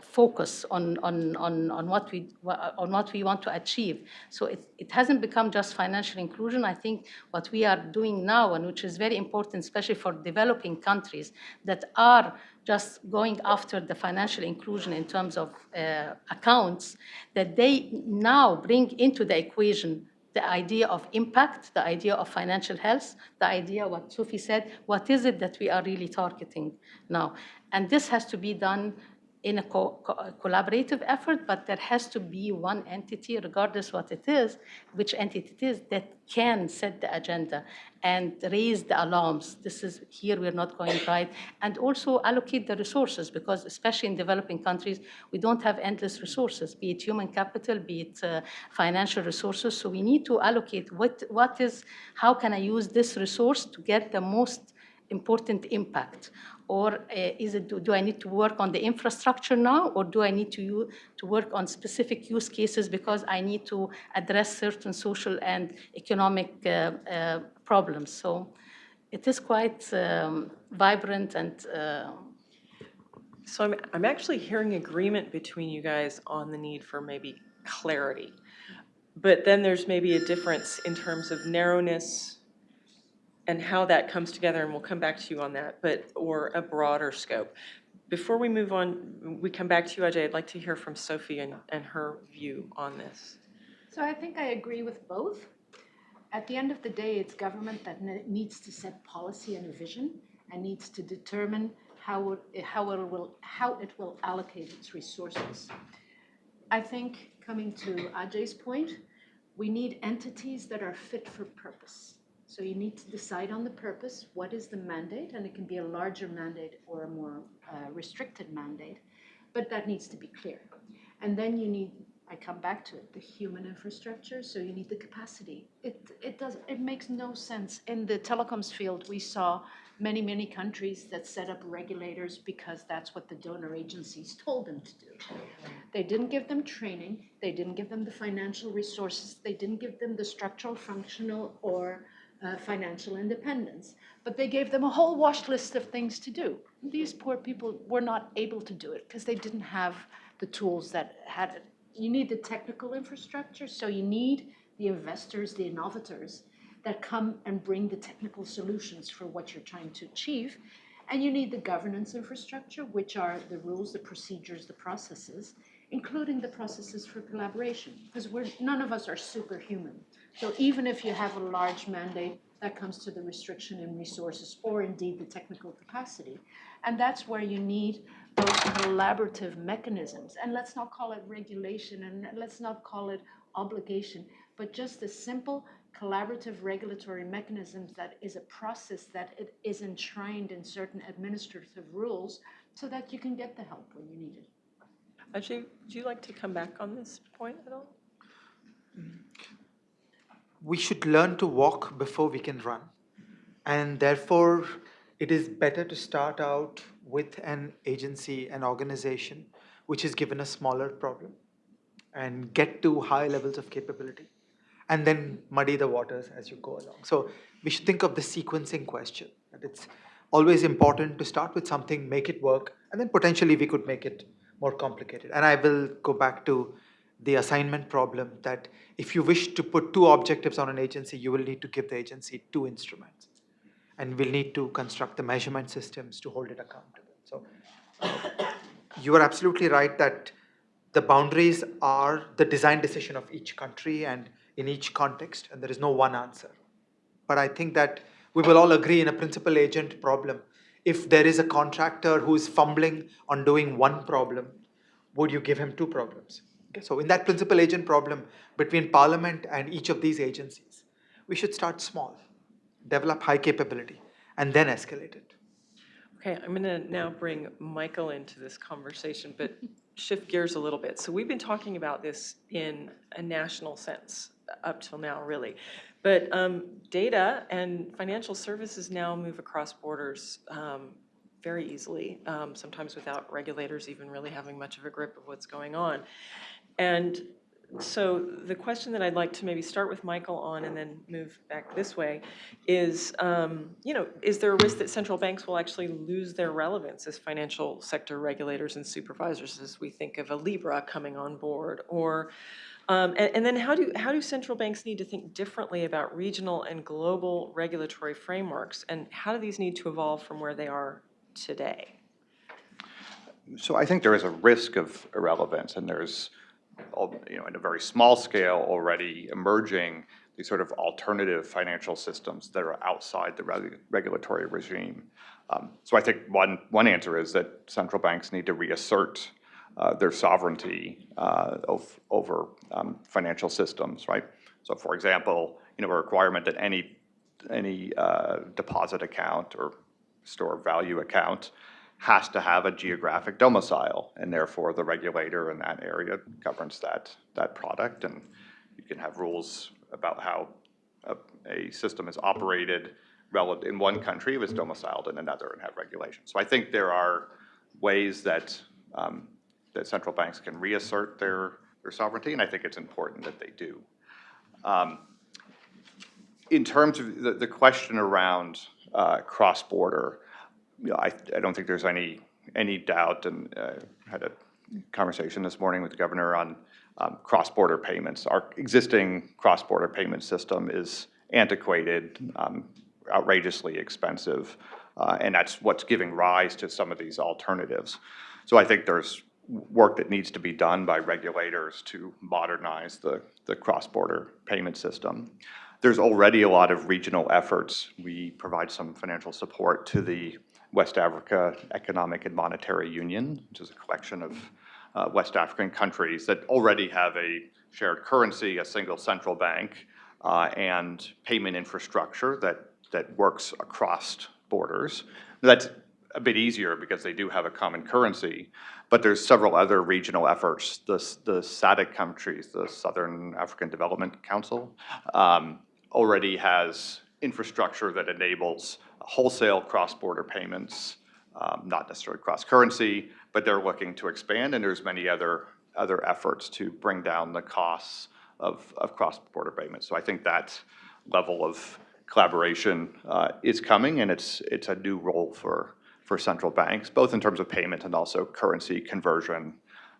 focus on, on, on, on, what we, on what we want to achieve. So it, it hasn't become just financial inclusion. I think what we are doing now, and which is very important, especially for developing countries that are just going after the financial inclusion in terms of uh, accounts, that they now bring into the equation the idea of impact, the idea of financial health, the idea, what Sophie said, what is it that we are really targeting now? And this has to be done in a co co collaborative effort, but there has to be one entity, regardless what it is, which entity it is, that can set the agenda and raise the alarms. This is here we're not going right. And also allocate the resources, because especially in developing countries, we don't have endless resources, be it human capital, be it uh, financial resources. So we need to allocate what, what is, how can I use this resource to get the most important impact or uh, is it, do, do, I need to work on the infrastructure now, or do I need to, to work on specific use cases because I need to address certain social and economic uh, uh, problems? So it is quite um, vibrant and uh, So I'm, I'm actually hearing agreement between you guys on the need for maybe clarity. But then there's maybe a difference in terms of narrowness and how that comes together, and we'll come back to you on that, but, or a broader scope. Before we move on, we come back to you, Ajay, I'd like to hear from Sophie and, and her view on this. So I think I agree with both. At the end of the day, it's government that needs to set policy and a vision and needs to determine how it, how it will, how it will allocate its resources. I think, coming to Ajay's point, we need entities that are fit for purpose. So you need to decide on the purpose, what is the mandate, and it can be a larger mandate or a more uh, restricted mandate, but that needs to be clear. And then you need, I come back to it, the human infrastructure, so you need the capacity. It, it does, it makes no sense. In the telecoms field, we saw many, many countries that set up regulators because that's what the donor agencies told them to do. They didn't give them training, they didn't give them the financial resources, they didn't give them the structural, functional, or uh, financial independence. But they gave them a whole wash list of things to do. These poor people were not able to do it because they didn't have the tools that had it. You need the technical infrastructure, so you need the investors, the innovators that come and bring the technical solutions for what you're trying to achieve. And you need the governance infrastructure, which are the rules, the procedures, the processes, including the processes for collaboration, because none of us are superhuman. So even if you have a large mandate, that comes to the restriction in resources or indeed the technical capacity. And that's where you need those collaborative mechanisms. And let's not call it regulation and let's not call it obligation, but just a simple collaborative regulatory mechanisms that is a process that it is enshrined in certain administrative rules so that you can get the help when you need it. Ajay, would you like to come back on this point at all? Mm-hmm. We should learn to walk before we can run. And therefore, it is better to start out with an agency, an organization, which is given a smaller problem and get to high levels of capability and then muddy the waters as you go along. So we should think of the sequencing question. That it's always important to start with something, make it work, and then potentially we could make it more complicated. And I will go back to the assignment problem that if you wish to put two objectives on an agency, you will need to give the agency two instruments. And we'll need to construct the measurement systems to hold it accountable. So [coughs] you are absolutely right that the boundaries are the design decision of each country and in each context, and there is no one answer. But I think that we will all agree in a principal agent problem. If there is a contractor who is fumbling on doing one problem, would you give him two problems? Okay, so in that principal agent problem between parliament and each of these agencies, we should start small, develop high capability, and then escalate it. Okay, I'm going to now bring Michael into this conversation, but shift gears a little bit. So we've been talking about this in a national sense up till now, really. But um, data and financial services now move across borders um, very easily, um, sometimes without regulators even really having much of a grip of what's going on. And so the question that I'd like to maybe start with Michael on and then move back this way is, um, you know, is there a risk that central banks will actually lose their relevance as financial sector regulators and supervisors as we think of a Libra coming on board? Or, um, and, and then how do, how do central banks need to think differently about regional and global regulatory frameworks? And how do these need to evolve from where they are today? So I think there is a risk of irrelevance, and there's, you know, in a very small scale already emerging these sort of alternative financial systems that are outside the regu- regulatory regime. Um, So I think one, one answer is that central banks need to reassert uh, their sovereignty uh, of, over um, financial systems, right? So for example, you know, a requirement that any, any uh, deposit account or store value account has to have a geographic domicile, and therefore the regulator in that area governs that, that product, and you can have rules about how a, a system is operated relative, in one country if it's domiciled in another and have regulations. So I think there are ways that, um, that central banks can reassert their, their sovereignty, and I think it's important that they do. Um, in terms of the, the question around uh, cross-border, you know, I, I don't think there's any, any doubt, and uh, had a conversation this morning with the governor on um, cross-border payments. Our existing cross-border payment system is antiquated, um, outrageously expensive, uh, and that's what's giving rise to some of these alternatives. So I think there's work that needs to be done by regulators to modernize the, the cross-border payment system. There's already a lot of regional efforts. We provide some financial support to the West Africa Economic and Monetary Union, which is a collection of uh, West African countries that already have a shared currency, a single central bank, uh, and payment infrastructure that, that works across borders. That's a bit easier because they do have a common currency, but there's several other regional efforts. The, the SADC countries, the Southern African Development Council, um, already has infrastructure that enables wholesale cross-border payments, um, not necessarily cross-currency, but they're looking to expand, and there's many other, other efforts to bring down the costs of, of cross-border payments. So I think that level of collaboration uh, is coming, and it's, it's a new role for, for central banks, both in terms of payment and also currency conversion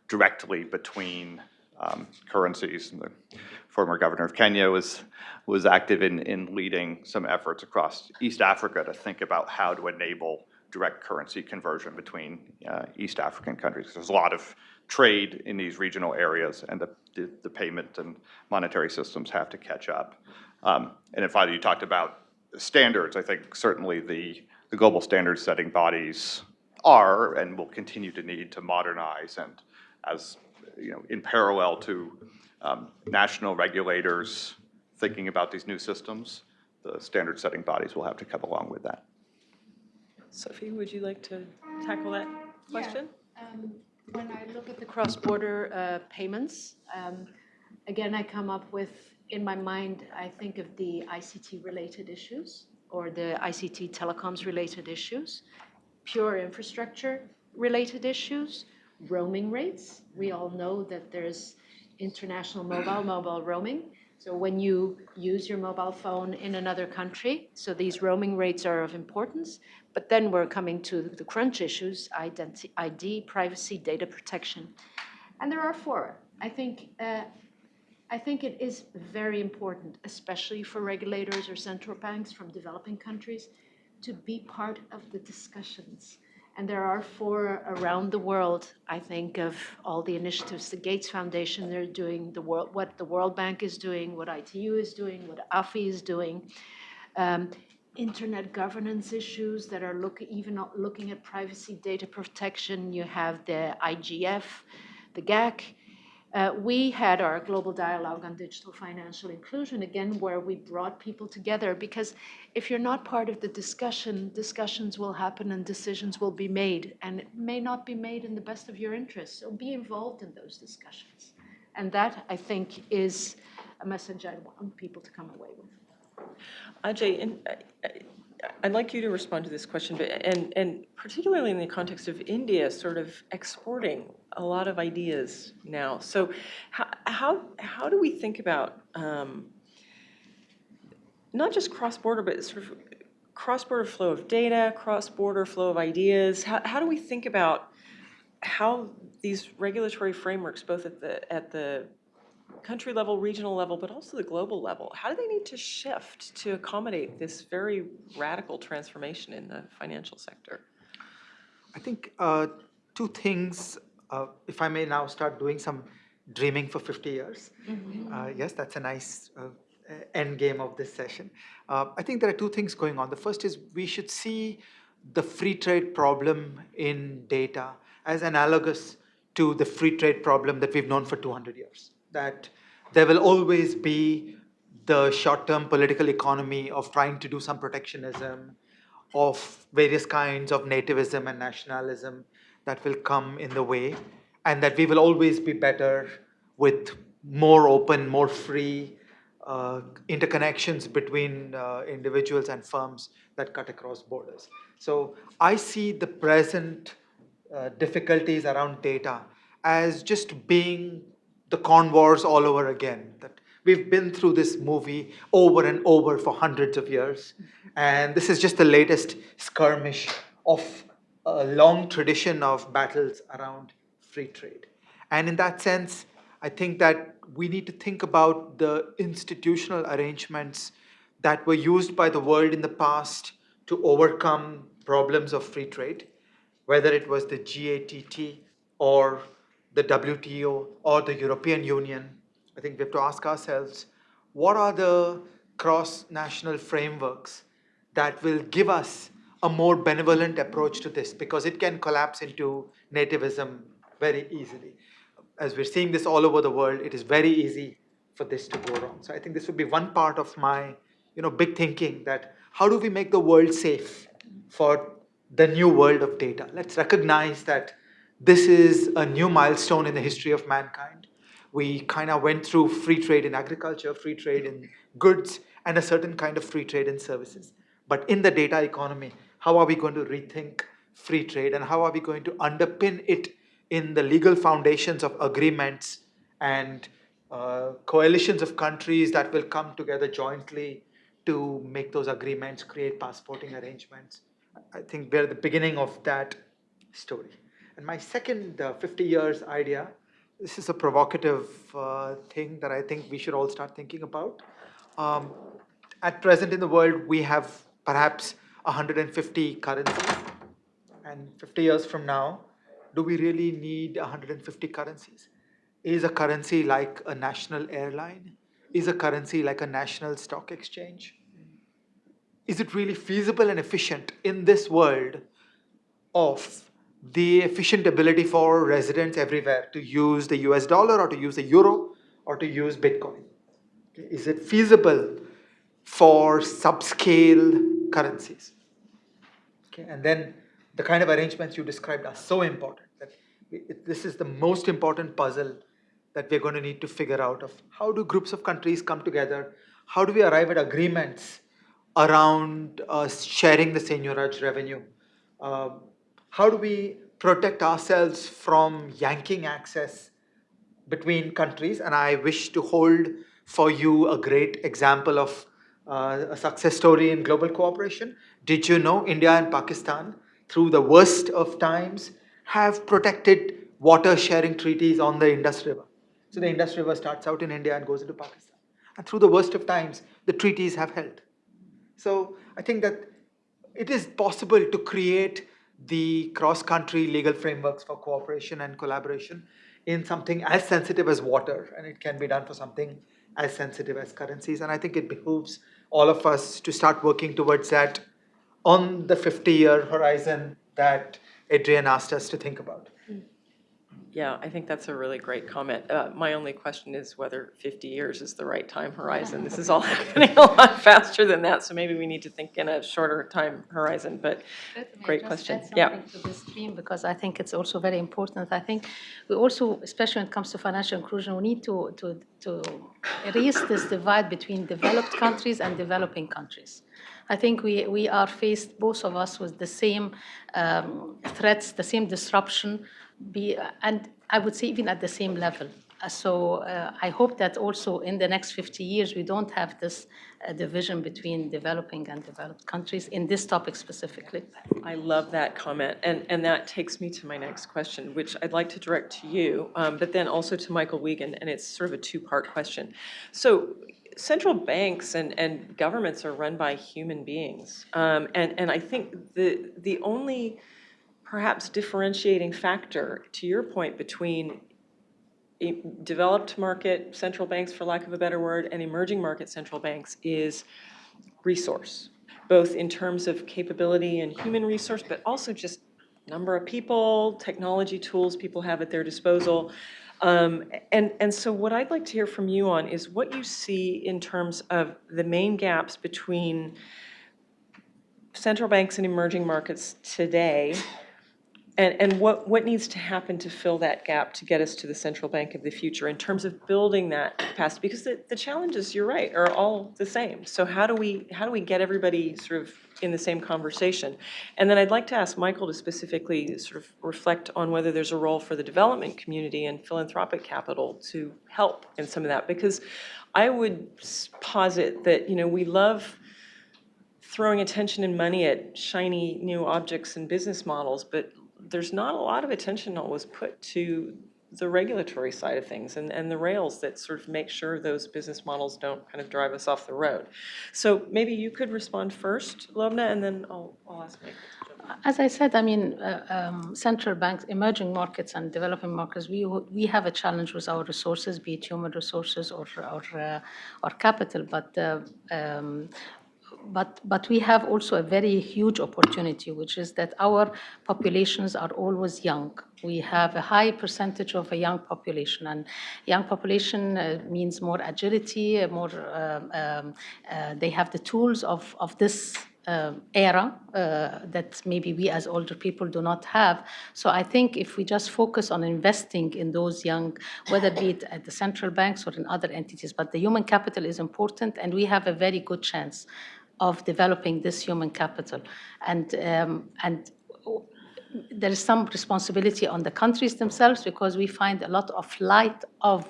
directly between um, currencies. And the former governor of Kenya was, was active in, in leading some efforts across East Africa to think about how to enable direct currency conversion between uh, East African countries. There's a lot of trade in these regional areas, and the, the, the payment and monetary systems have to catch up. Um, and then finally, you talked about standards. I think certainly the, the global standard setting bodies are and will continue to need to modernize and as, you know, in parallel to um, national regulators thinking about these new systems, the standard setting bodies will have to come along with that. Sophie, would you like to tackle that question? Um, When I look at the cross-border uh, payments, um, again, I come up with, in my mind, I think of the ICT-related issues or the ICT telecoms-related issues, pure infrastructure-related issues, roaming rates. We all know that there's international mobile, mobile roaming. So when you use your mobile phone in another country, so these roaming rates are of importance. But then we're coming to the crunch issues, identi- ID, privacy, data protection. And there are four. I think, uh, I think it is very important, especially for regulators or central banks from developing countries, to be part of the discussions. And there are four around the world, I think, of all the initiatives the Gates Foundation, they're doing, the world, what the World Bank is doing, what ITU is doing, what AFI is doing. Um, internet governance issues that are look, even looking at privacy data protection. You have the IGF, the GAC. Uh, we had our global dialogue on digital financial inclusion, again, where we brought people together because if you're not part of the discussion, discussions will happen and decisions will be made, and it may not be made in the best of your interests. So be involved in those discussions. And that, I think, is a message I want people to come away with. Ajay, uh, I'd like you to respond to this question, but, and, and particularly in the context of India sort of exporting a lot of ideas now. So how, how, how do we think about um, not just cross-border, but sort of cross-border flow of data, cross-border flow of ideas? How, how do we think about how these regulatory frameworks, both at the, at the country level, regional level, but also the global level, how do they need to shift to accommodate this very radical transformation in the financial sector? I think uh, two things, uh, if I may now start doing some dreaming for 50 years. Uh, yes, that's a nice uh, end game of this session. Uh, I think there are two things going on. The first is we should see the free trade problem in data as analogous to the free trade problem that we've known for 200 years. That there will always be the short-term political economy of trying to do some protectionism, of various kinds of nativism and nationalism that will come in the way, and that we will always be better with more open, more free uh, interconnections between uh, individuals and firms that cut across borders. So I see the present uh, difficulties around data as just being the Corn Laws all over again. That We've been through this movie over and over for hundreds of years. And this is just the latest skirmish of a long tradition of battles around free trade. And in that sense, I think that we need to think about the institutional arrangements that were used by the world in the past to overcome problems of free trade, whether it was the GATT or the WTO or the European Union. I think we have to ask ourselves, what are the cross-national frameworks that will give us a more benevolent approach to this? Because it can collapse into nativism very easily. As we're seeing this all over the world, it is very easy for this to go wrong. So I think this would be one part of my, you know, big thinking that how do we make the world safe for the new world of data? Let's recognize that this is a new milestone in the history of mankind. We kind of went through free trade in agriculture, free trade in goods, and a certain kind of free trade in services. But in the data economy, how are we going to rethink free trade and how are we going to underpin it in the legal foundations of agreements and uh, coalitions of countries that will come together jointly to make those agreements, create passporting arrangements. I think we're at the beginning of that story. And my second uh, 50 years idea, this is a provocative uh, thing that I think we should all start thinking about. Um, at present in the world, we have perhaps 150 currencies. And 50 years from now, do we really need 150 currencies? Is a currency like a national airline? Is a currency like a national stock exchange? Is it really feasible and efficient in this world of the efficient ability for residents everywhere to use the US dollar or to use the euro or to use Bitcoin? Is it feasible for subscale currencies? Okay, and then the kind of arrangements you described are so important that it- this is the most important puzzle that we're going to need to figure out of how do groups of countries come together? How do we arrive at agreements around uh, sharing the seigniorage revenue? Um, how do we protect ourselves from yanking access between countries? And I wish to hold for you a great example of uh, a success story in global cooperation. Did you know India and Pakistan, through the worst of times, have protected water sharing treaties on the Indus River? So the Indus River starts out in India and goes into Pakistan. And through the worst of times, the treaties have held. So I think that it is possible to create the cross-country legal frameworks for cooperation and collaboration in something as sensitive as water, and it can be done for something as sensitive as currencies. And I think it behooves all of us to start working towards that on the 50-year horizon that Adrian asked us to think about. Yeah, I think that's a really great comment. Uh, My only question is whether 50 years is the right time horizon. This is all [laughs] happening a lot faster than that, so maybe we need to think in a shorter time horizon, but Great question. Yeah. To this stream, because I think it's also very important. I think we also, especially when it comes to financial inclusion, we need to, to, to erase this divide between developed countries and developing countries. I think we, we are faced, both of us, with the same um, threats, the same disruption, be, and I would say even at the same level. Uh, So uh, I hope that also in the next 50 years, we don't have this uh, division between developing and developed countries in this topic specifically. I love that comment, and, and that takes me to my next question, which I'd like to direct to you, um, but then also to Michael Wiegand, and it's sort of a two-part question. So central banks and, and governments are run by human beings, um, and, and I think the, the only perhaps differentiating factor, to your point, between developed market central banks, for lack of a better word, and emerging market central banks is resource, both in terms of capability and human resource, but also just number of people, technology tools people have at their disposal. Um, And, and so what I'd like to hear from you on is what you see in terms of the main gaps between central banks and emerging markets today And, and what, what needs to happen to fill that gap to get us to the central bank of the future in terms of building that capacity? Because the, the challenges, you're right, are all the same. So how do we, how do we get everybody sort of in the same conversation? And then I'd like to ask Michael to specifically sort of reflect on whether there's a role for the development community and philanthropic capital to help in some of that. Because I would posit that, you know, we love throwing attention and money at shiny new objects and business models, but there's not a lot of attention always put to the regulatory side of things and, and the rails that sort of make sure those business models don't kind of drive us off the road. So maybe you could respond first, Lobna, and then I'll, I'll ask in. As I said, I mean, uh, um, central banks, emerging markets and developing markets, we, we have a challenge with our resources, be it human resources or, or, uh, or capital, but, uh, um, but, but we have also a very huge opportunity, which is that our populations are always young. We have a high percentage of a young population, and young population uh, means more agility, uh, more, um, um, uh, they have the tools of, of this uh, era uh, that maybe we as older people do not have. So I think if we just focus on investing in those young, whether be it at the central banks or in other entities, but the human capital is important, and we have a very good chance of developing this human capital. And, um, and there is some responsibility on the countries themselves because we find a lot of flight of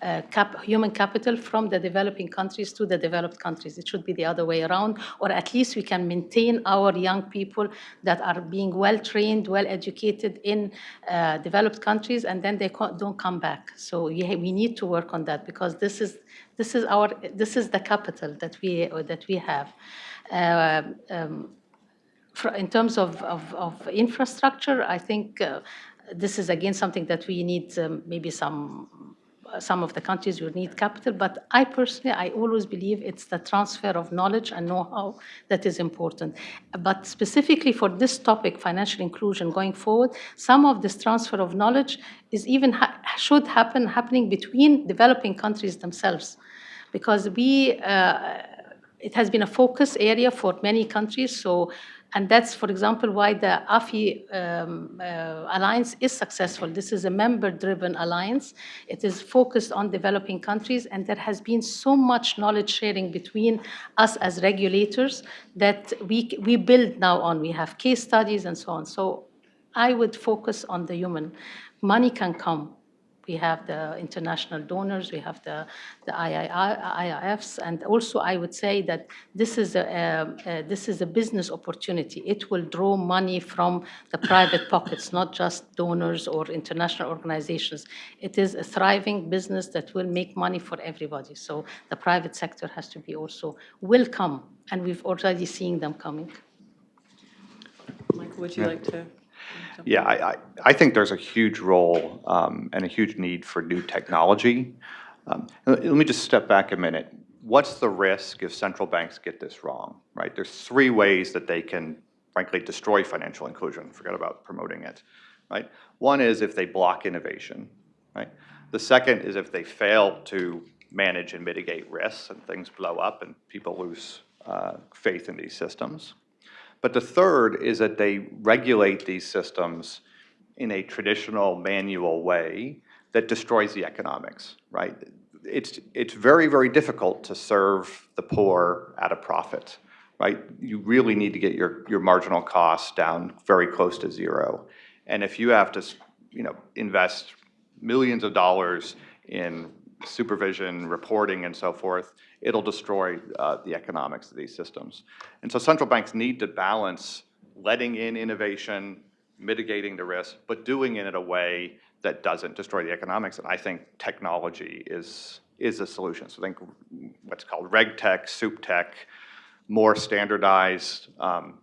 uh, cap, human capital from the developing countries to the developed countries. It should be the other way around, or at least we can maintain our young people that are being well trained, well educated in uh, developed countries, and then they don't come back. So we need to work on that because this is this is our this is the capital that we that we have. Uh, um, fr- in terms of, of, of infrastructure, I think uh, this is again something that we need um, maybe some some of the countries will need capital, but I personally, I always believe it's the transfer of knowledge and know-how that is important. But specifically for this topic, financial inclusion going forward, some of this transfer of knowledge is even ha- should happen happening between developing countries themselves, because we. Uh, it has been a focus area for many countries. So, and that's, for example, why the AFI um, uh, alliance is successful. This is a member-driven alliance. It is focused on developing countries, and there has been so much knowledge sharing between us as regulators that we we build now on. We have case studies and so on. So, I would focus on the human. Money can come. We have the international donors, we have the, the IIFs, and also I would say that this is, a, this is a business opportunity. It will draw money from the private [laughs] pockets, not just donors or international organizations. It is a thriving business that will make money for everybody. So the private sector has to be also, will come, and we've already seen them coming. Michael, would you like to? Yeah, I, I, I think there's a huge role um, and a huge need for new technology. Um, Let me just step back a minute. What's the risk if central banks get this wrong, right? There's three ways that they can frankly destroy financial inclusion, forget about promoting it, right? One is if they block innovation, right? The second is if they fail to manage and mitigate risks and things blow up and people lose uh, faith in these systems. But the third is that they regulate these systems in a traditional manual way that destroys the economics, right? It's, it's very, very difficult to serve the poor at a profit, right? You really need to get your, your marginal costs down very close to zero. And if you have to, you know, invest millions of dollars in supervision, reporting, and so forth, it'll destroy uh, the economics of these systems. And so central banks need to balance letting in innovation, mitigating the risk, but doing it in a way that doesn't destroy the economics. And I think technology is, is a solution. So I think what's called reg tech, sup tech, more standardized um,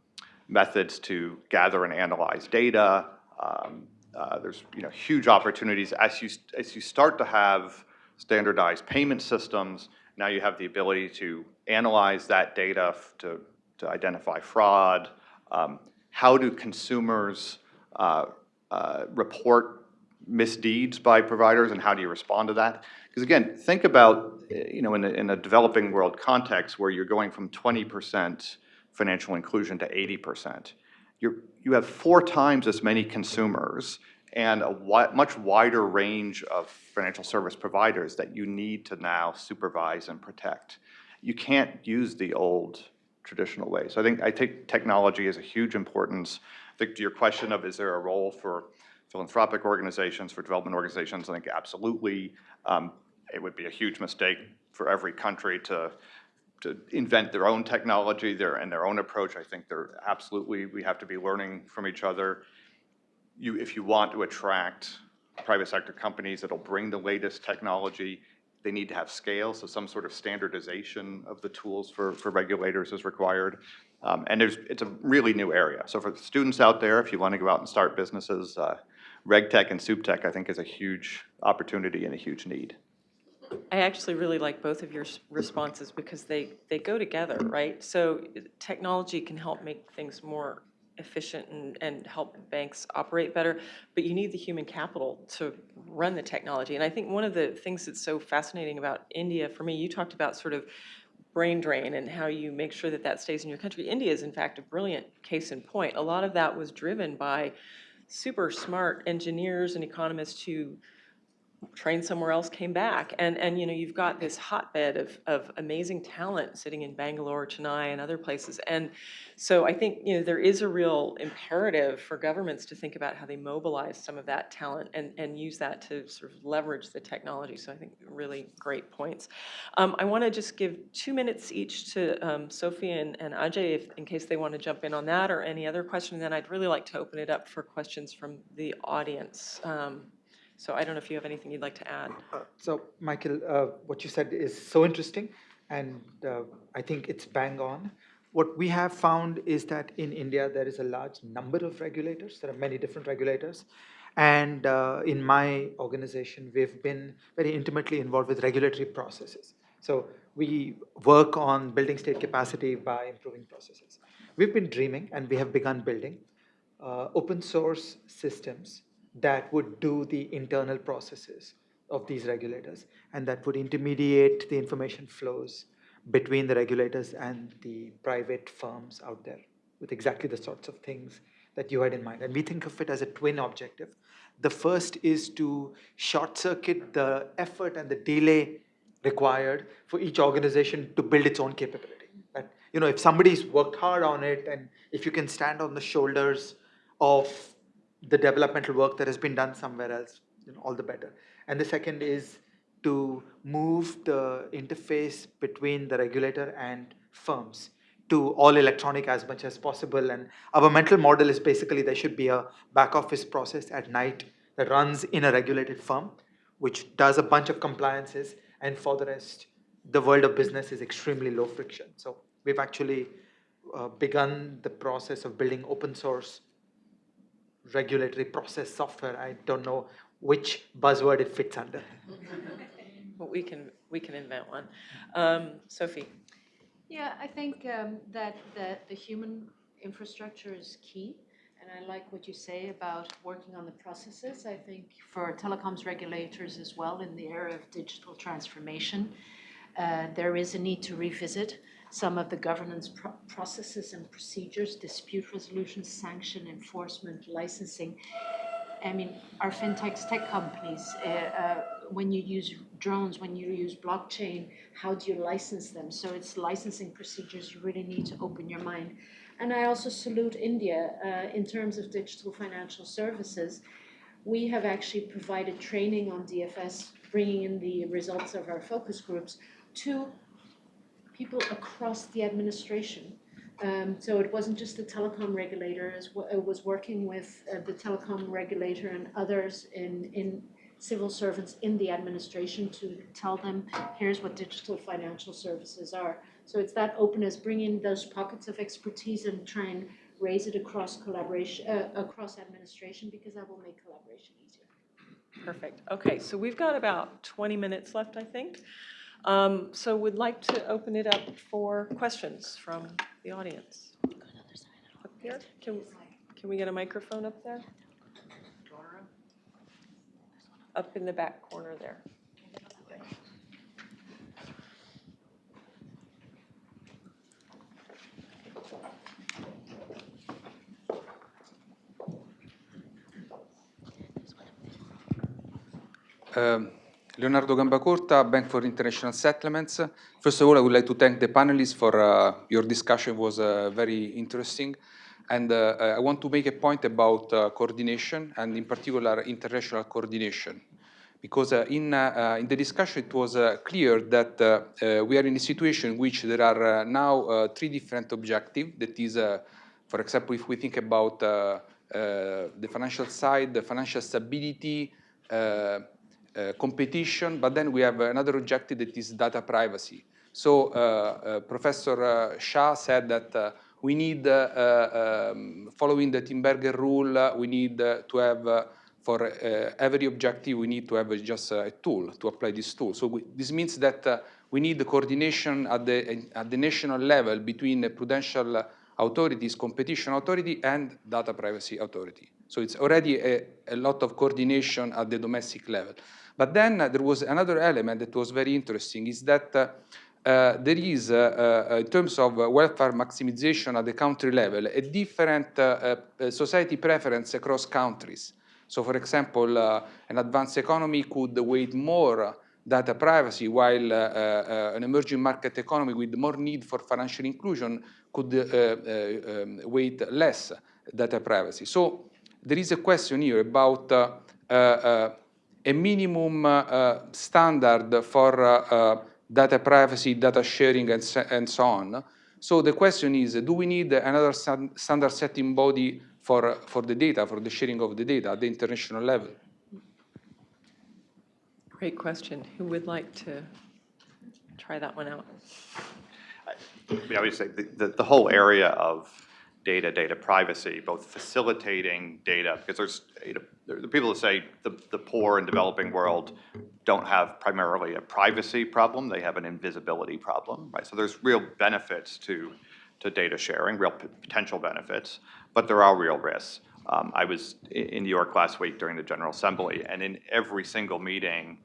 methods to gather and analyze data. Um, uh, There's, you know, huge opportunities. As you, as you start to have standardized payment systems, now you have the ability to analyze that data to, to identify fraud. Um, How do consumers uh, uh, report misdeeds by providers, and how do you respond to that? Because again, think about, you know, in a, in a developing world context where you're going from 20% financial inclusion to 80%. You're you're, you have four times as many consumers and a wi- much wider range of financial service providers that you need to now supervise and protect. You can't use the old traditional way. So I think, I take technology as a huge importance. I think to your question of is there a role for philanthropic organizations, for development organizations, I think absolutely. Um, It would be a huge mistake for every country to, to invent their own technology, their, and their own approach. I think they're absolutely, we have to be learning from each other. You, if you want to attract private sector companies that'll bring the latest technology, they need to have scale, so some sort of standardization of the tools for, for regulators is required. Um, and it's a really new area. So for the students out there, if you want to go out and start businesses, uh, RegTech and SupTech, I think, is a huge opportunity and a huge need. I actually really like both of your responses because they, they go together, right? So uh, technology can help make things more efficient and, and help banks operate better, but you need the human capital to run the technology. And I think one of the things that's so fascinating about India, for me, you talked about sort of brain drain and how you make sure that that stays in your country. India is in fact a brilliant case in point. A lot of that was driven by super smart engineers and economists who trained somewhere else, came back. And, and, you know, you've got this hotbed of, of amazing talent sitting in Bangalore, Chennai, and other places. And so I think, you know, there is a real imperative for governments to think about how they mobilize some of that talent and, and use that to sort of leverage the technology. So I think really great points. Um, I want to just give two minutes each to um, Sophie and, and Ajay if, in case they want to jump in on that or any other question. And then I'd really like to open it up for questions from the audience. Um, so I don't know if you have anything you'd like to add. Uh, So, Michael, uh, what you said is so interesting, and uh, I think it's bang on. What we have found is that in India, there is a large number of regulators. There are many different regulators. And uh, in my organization, we've been very intimately involved with regulatory processes. So we work on building state capacity by improving processes. We've been dreaming, and we have begun building uh, open source systems that would do the internal processes of these regulators and that would intermediate the information flows between the regulators and the private firms out there with exactly the sorts of things that you had in mind. And we think of it as a twin objective. The first is to short circuit the effort and the delay required for each organization to build its own capability. That, you know, if somebody's worked hard on it and if you can stand on the shoulders of the developmental work that has been done somewhere else, you know, all the better. And the second is to move the interface between the regulator and firms to all electronic as much as possible. And our mental model is basically there should be a back office process at night that runs in a regulated firm, which does a bunch of compliances. And for the rest, the world of business is extremely low friction. So we've actually uh, begun the process of building open source regulatory process software. I don't know which buzzword it fits under. [laughs] But we can, we can invent one. Um, Sophie? Yeah, I think um, that, that the human infrastructure is key. And I like what you say about working on the processes. I think for telecoms regulators as well in the area of digital transformation, uh, there is a need to revisit some of the governance pro- processes and procedures, dispute resolution, sanction enforcement, licensing. I mean, our fintechs, tech companies, uh, uh, when you use drones, when you use blockchain, how do you license them? So it's licensing procedures you really need to open your mind. And I also salute India uh, in terms of digital financial services. We have actually provided training on DFS, bringing in the results of our focus groups to people across the administration. Um, so it wasn't just the telecom regulator, it was working with uh, the telecom regulator and others in, in civil servants in the administration to tell them, here's what digital financial services are. So it's that openness, bring in those pockets of expertise and try and raise it across collaboration, uh, across administration, because that will make collaboration easier. Perfect. Okay, so we've got about 20 minutes left, I think. Um, so we'd like to open it up for questions from the audience. Up here, can, can we get a microphone up there? Up in the back corner there. Um, Leonardo Gambacorta, Bank for International Settlements. First of all, I would like to thank the panelists for uh, your discussion was uh, very interesting. And uh, I want to make a point about uh, coordination and in particular international coordination. Because uh, in, uh, in the discussion it was clear that we are in a situation in which there are now three different objectives. That is, for example, if we think about the financial side, the financial stability, competition, but then we have another objective that is data privacy. So uh, uh, Professor Shah said that we need, um, following the Tinbergen rule, we need to have for uh, every objective, we need to have just a tool to apply this tool. So we, this means that uh, we need the coordination at the, at the national level between prudential authorities, competition authority, and data privacy authority. So it's already a, a lot of coordination at the domestic level. But then uh, there was another element that was very interesting, is that uh, uh, there is, uh, uh, in terms of welfare maximization at the country level, a different uh, society preference across countries. So for example, an advanced economy could weight more data privacy, while an emerging market economy with more need for financial inclusion could um, weight less data privacy. So there is a question here about a minimum uh, standard for uh, data privacy, data sharing, and, and so on. So the question is, do we need another standard setting body for, for the data, for the sharing of the data at the international level? Great question. Who would like to try that one out? I, mean, I would say the, the, the whole area of data, data privacy, both facilitating data, because there's, know, there are people that say the, the poor and developing world don't have primarily a privacy problem, they have an invisibility problem, right? So there's real benefits to, to data sharing, real potential benefits, but there are real risks. Um, I was in New York last week during the General Assembly, and in every single meeting,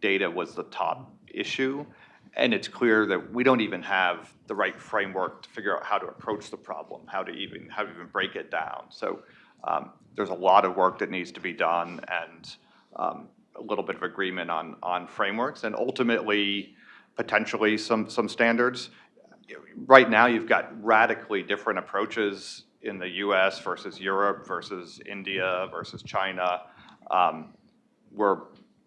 data was the top issue. And it's clear that we don't even have the right framework to figure out how to approach the problem, how to even how to even break it down. So um, there's a lot of work that needs to be done, and um, a little bit of agreement on on frameworks, and ultimately potentially some some standards. Right now, you've got radically different approaches in the U.S. versus Europe versus India versus China. Um, we're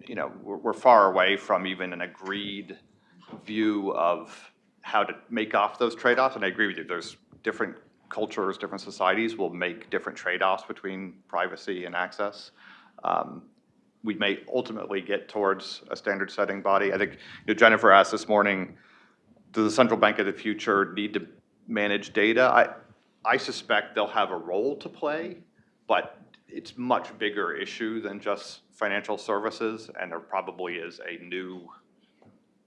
you know we're, we're far away from even an agreed view of how to make off those trade-offs, and I agree with you, there's different cultures, different societies will make different trade-offs between privacy and access. Um, we may ultimately get towards a standard setting body. I think you know, Jennifer asked this morning, does the central bank of the future need to manage data? I, I suspect they'll have a role to play, but it's much bigger issue than just financial services, and there probably is a new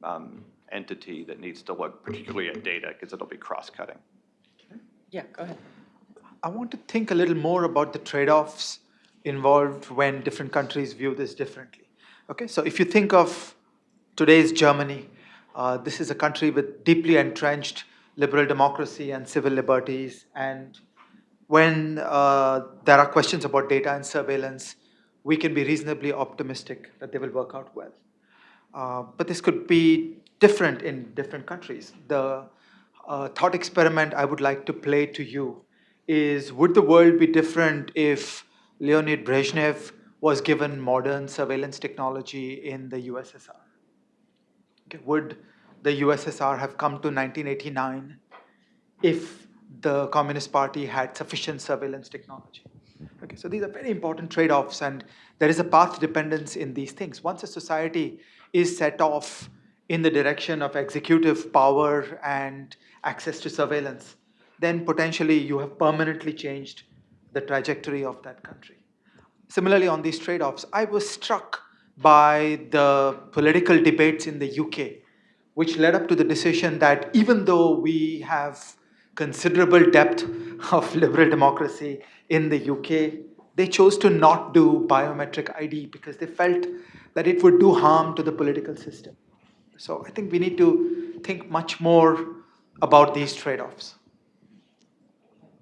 um, entity that needs to look particularly at data because it'll be cross-cutting. Yeah, go ahead. I want to think a little more about the trade-offs involved when different countries view this differently. Okay, so if you think of today's Germany, uh, this is a country with deeply entrenched liberal democracy and civil liberties. And when uh, there are questions about data and surveillance, we can be reasonably optimistic that they will work out well. Uh, but this could be different in different countries. The uh, thought experiment I would like to play to you is, would the world be different if Leonid Brezhnev was given modern surveillance technology in the USSR? Okay, would the USSR have come to 1989 if the Communist Party had sufficient surveillance technology? Okay, so these are very important trade-offs and there is a path dependence in these things. Once a society is set off in the direction of executive power and access to surveillance, then potentially you have permanently changed the trajectory of that country. Similarly, on these trade-offs, I was struck by the political debates in the UK, which led up to the decision that even though we have considerable depth [laughs] of liberal democracy in the UK, they chose to not do biometric ID because they felt that it would do harm to the political system. So I think we need to think much more about these trade-offs.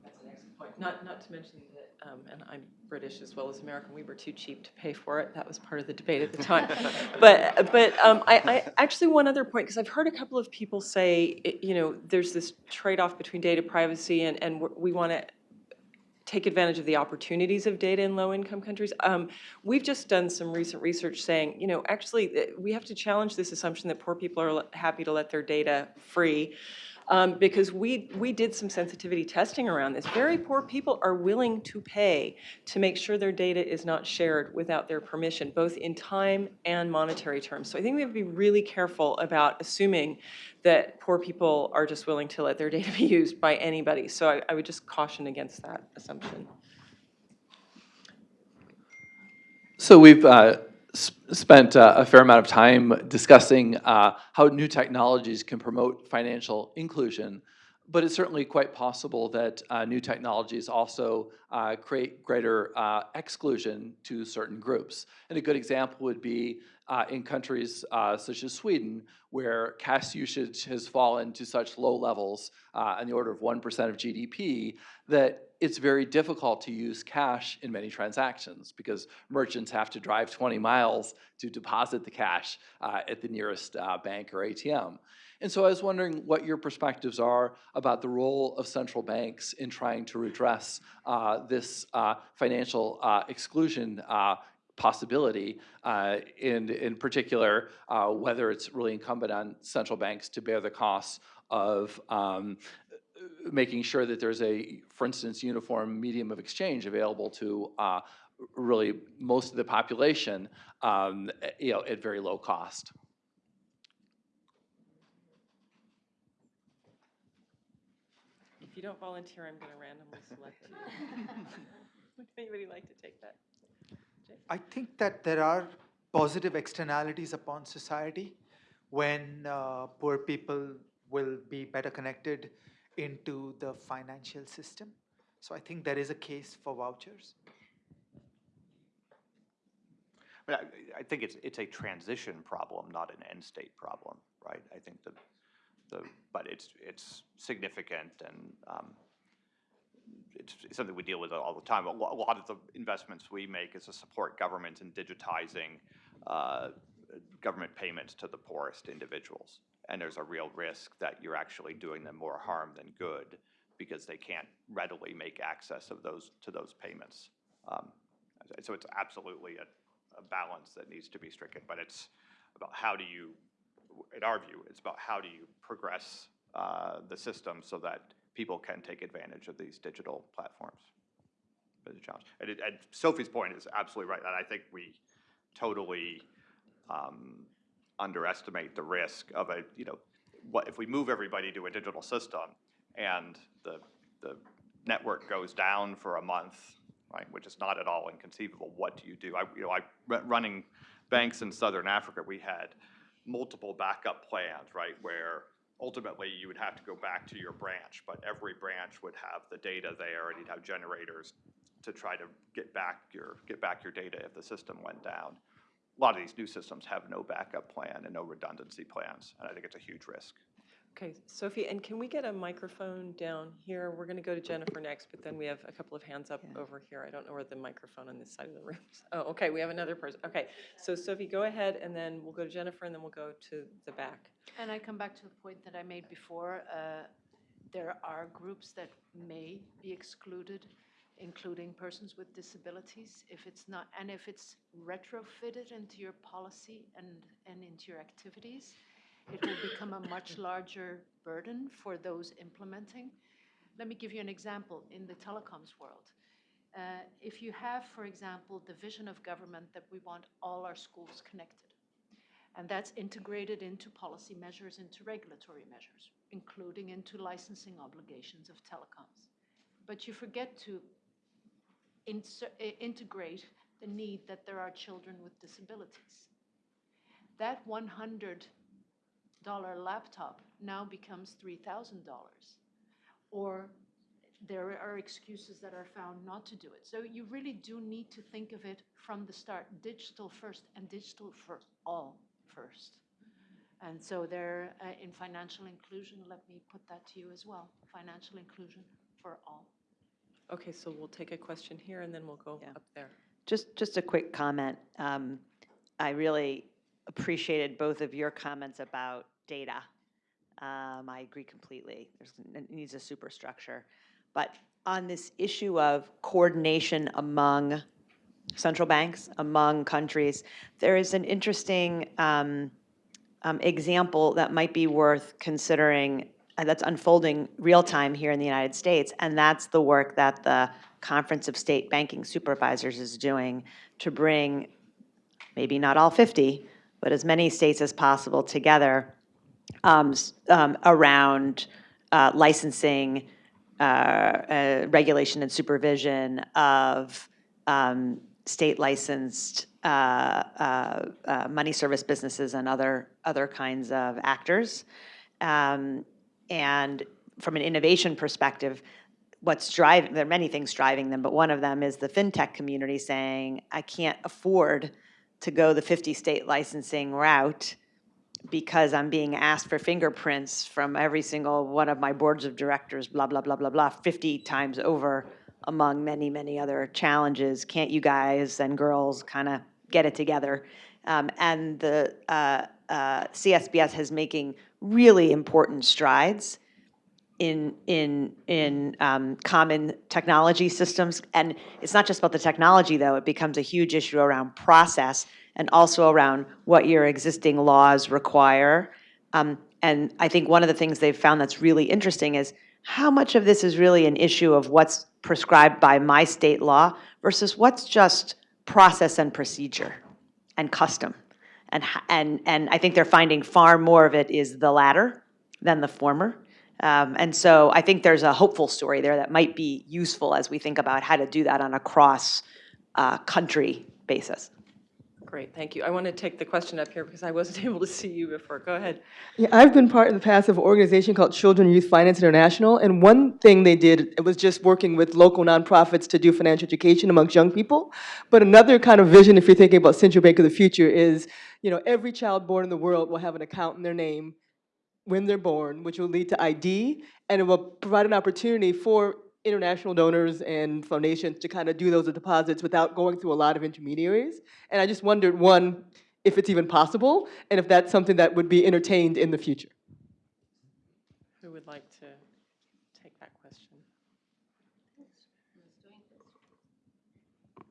That's an excellent point. Not, not to mention that, um, and I'm British as well as American, we were too cheap to pay for it. That was part of the debate at the time. [laughs] But, but um, I, I, actually, one other point, because I've heard a couple of people say, you know, there's this trade-off between data privacy and, and we want to take advantage of the opportunities of data in low-income countries. Um, We've just done some recent research saying, you know, actually, eh, we have to challenge this assumption that poor people are happy to let their data free. Um, Because we, we did some sensitivity testing around this. Very poor people are willing to pay to make sure their data is not shared without their permission, both in time and monetary terms. So I think we have to be really careful about assuming that poor people are just willing to let their data be used by anybody. So I, I would just caution against that assumption. So we've uh, spent uh, a fair amount of time discussing uh, how new technologies can promote financial inclusion, but it's certainly quite possible that uh, new technologies also uh, create greater uh, exclusion to certain groups. And a good example would be uh, in countries such as Sweden, where cash usage has fallen to such low levels, on the order of 1% of GDP, that it's very difficult to use cash in many transactions because merchants have to drive 20 miles to deposit the cash uh, at the nearest uh, bank or ATM. And so I was wondering what your perspectives are about the role of central banks in trying to redress uh, this uh, financial uh, exclusion uh, possibility, uh, in, in particular, uh, whether it's really incumbent on central banks to bear the costs of um, making sure that there's a, for instance, uniform medium of exchange available to uh, really most of the population, um, you know, at very low cost. If you don't volunteer, I'm going to randomly select you. [laughs] Would anybody like to take that? I think that there are positive externalities upon society when uh, poor people will be better connected into the financial system. So I think there is a case for vouchers. I, I- think it's, it's a transition problem, not an end state problem, right? I think the, the, but it's, it's significant and, um, it's it's something we deal with all the time. A lo- a lot of the investments we make is to support government in digitizing, uh, government payments to the poorest individuals. And there's a real risk that you're actually doing them more harm than good because they can't readily make access of those, to those payments. Um, So it's absolutely a, a balance that needs to be stricken, but it's about how do you, in our view, it's about how do you progress uh, the system so that people can take advantage of these digital platforms. But a challenge. And, it, and Sophie's point is absolutely right, and I think we totally um, underestimate the risk of a, you know, what, if we move everybody to a digital system and the, the network goes down for a month, right, which is not at all inconceivable, what do you do? I, you know, I, running banks in Southern Africa, we had multiple backup plans, right, where ultimately you would have to go back to your branch, but every branch would have the data there and you'd have generators to try to get back your, get back your data if the system went down. A lot of these new systems have no backup plan and no redundancy plans, and I think it's a huge risk. Okay, Sophie, and can we get a microphone down here? We're going to go to Jennifer next, but then we have a couple of hands up over here. I don't know where the microphone on this side of the room is. Oh, okay, we have another person. Okay, so Sophie, go ahead, and then we'll go to Jennifer, and then we'll go to the back. And I come back to the point that I made before. uh, There are groups that may be excluded, including persons with disabilities, if it's not, and if it's retrofitted into your policy and, and into your activities, it will become a much [coughs] larger burden for those implementing. Let me give you an example in the telecoms world. Uh, If you have, for example, the vision of government that we want all our schools connected, and that's integrated into policy measures, into regulatory measures, including into licensing obligations of telecoms. But you forget to inser- integrate the need that there are children with disabilities. That $100 laptop now becomes $3,000. Or there are excuses that are found not to do it. So you really do need to think of it from the start, digital first and digital for all first. And so there, uh, in financial inclusion, let me put that to you as well, financial inclusion for all. Okay, so we'll take a question here and then we'll go Yeah. up there. Just, just a quick comment. Um, I really appreciated both of your comments about data. Um, I agree completely. There's, it needs a superstructure. But on this issue of coordination among central banks, among countries, there is an interesting um, um, example that might be worth considering that's unfolding real time here in the United States, and that's the work that the Conference of State Banking Supervisors is doing to bring maybe not all 50, but as many states as possible together um, um, around uh, licensing, uh, uh, regulation and supervision of um, state licensed uh, uh, uh, money service businesses and other, other kinds of actors. Um, And from an innovation perspective, what's driving, there are many things driving them, but one of them is the fintech community saying, I can't afford to go the 50-state licensing route because I'm being asked for fingerprints from every single one of my boards of directors, blah, blah, blah, blah, blah, 50 times over among many, many other challenges. Can't you guys and girls kind of get it together? Um, And the uh, uh, CSBS is making really important strides in, in, in um, common technology systems. And it's not just about the technology, though. It becomes a huge issue around process and also around what your existing laws require. Um, And I think one of the things they've found that's really interesting is how much of this is really an issue of what's prescribed by my state law versus what's just process and procedure and custom. And, and, and I think they're finding far more of it is the latter than the former. Um, and so I think there's a hopeful story there that might be useful as we think about how to do that on a cross uh, country basis. Great, thank you. I want to take the question up here because I wasn't [laughs] able to see you before. Go ahead. Yeah, I've been part in the past of an organization called Children Youth Finance International, and one thing they did, it was just working with local nonprofits to do financial education amongst young people. But another kind of vision, if you're thinking about central bank of the future, is, you know, every child born in the world will have an account in their name when they're born, which will lead to ID, and it will provide an opportunity for international donors and foundations to kind of do those deposits without going through a lot of intermediaries. And I just wondered, one, if it's even possible, and if that's something that would be entertained in the future. Who would like to take that question?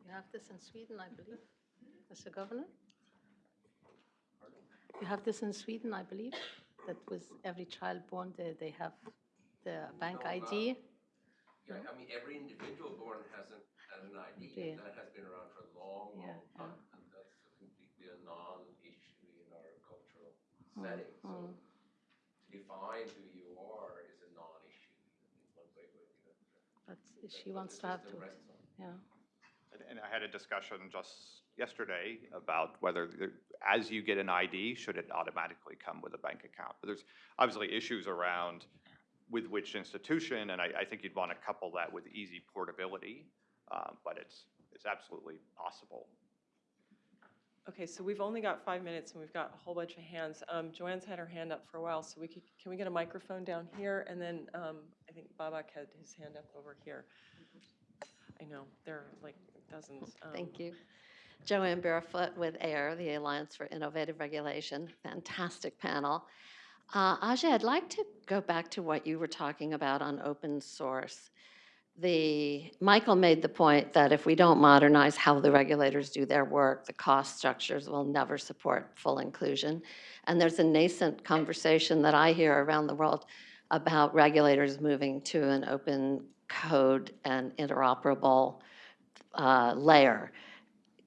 You have this in Sweden, I believe, Mr. Governor? You have this in Sweden, I believe, that with every child born, they, they have the bank ID. Yeah, I mean, every individual born has an, has an ID, Yeah. and that has been around for a long, Yeah, long time, and that's completely a non-issue in our cultural Mm, setting. So mm. to define who you are is a non-issue in one way or the other. But she wants to have to, system rests on. yeah. And- And I had a discussion just yesterday about whether, there- as you get an ID, should it automatically come with a bank account? But there's obviously issues around with which institution, and I, I think you'd want to couple that with easy portability, um, but it's, it's absolutely possible. Okay, so we've only got five minutes and we've got a whole bunch of hands. Um, Jo Ann's had her hand up for a while, so we could, can we get a microphone down here? And then um, I think Babak had his hand up over here. I know, there are like dozens. um, Thank you. Jo Ann Barefoot with AIR, the Alliance for Innovative Regulation. Fantastic panel. Uh, Ajay, I'd like to go back to what you were talking about on open source. The, Michael made the point that if we don't modernize how the regulators do their work, the cost structures will never support full inclusion. And there's a nascent conversation that I hear around the world about regulators moving to an open code and interoperable uh, layer.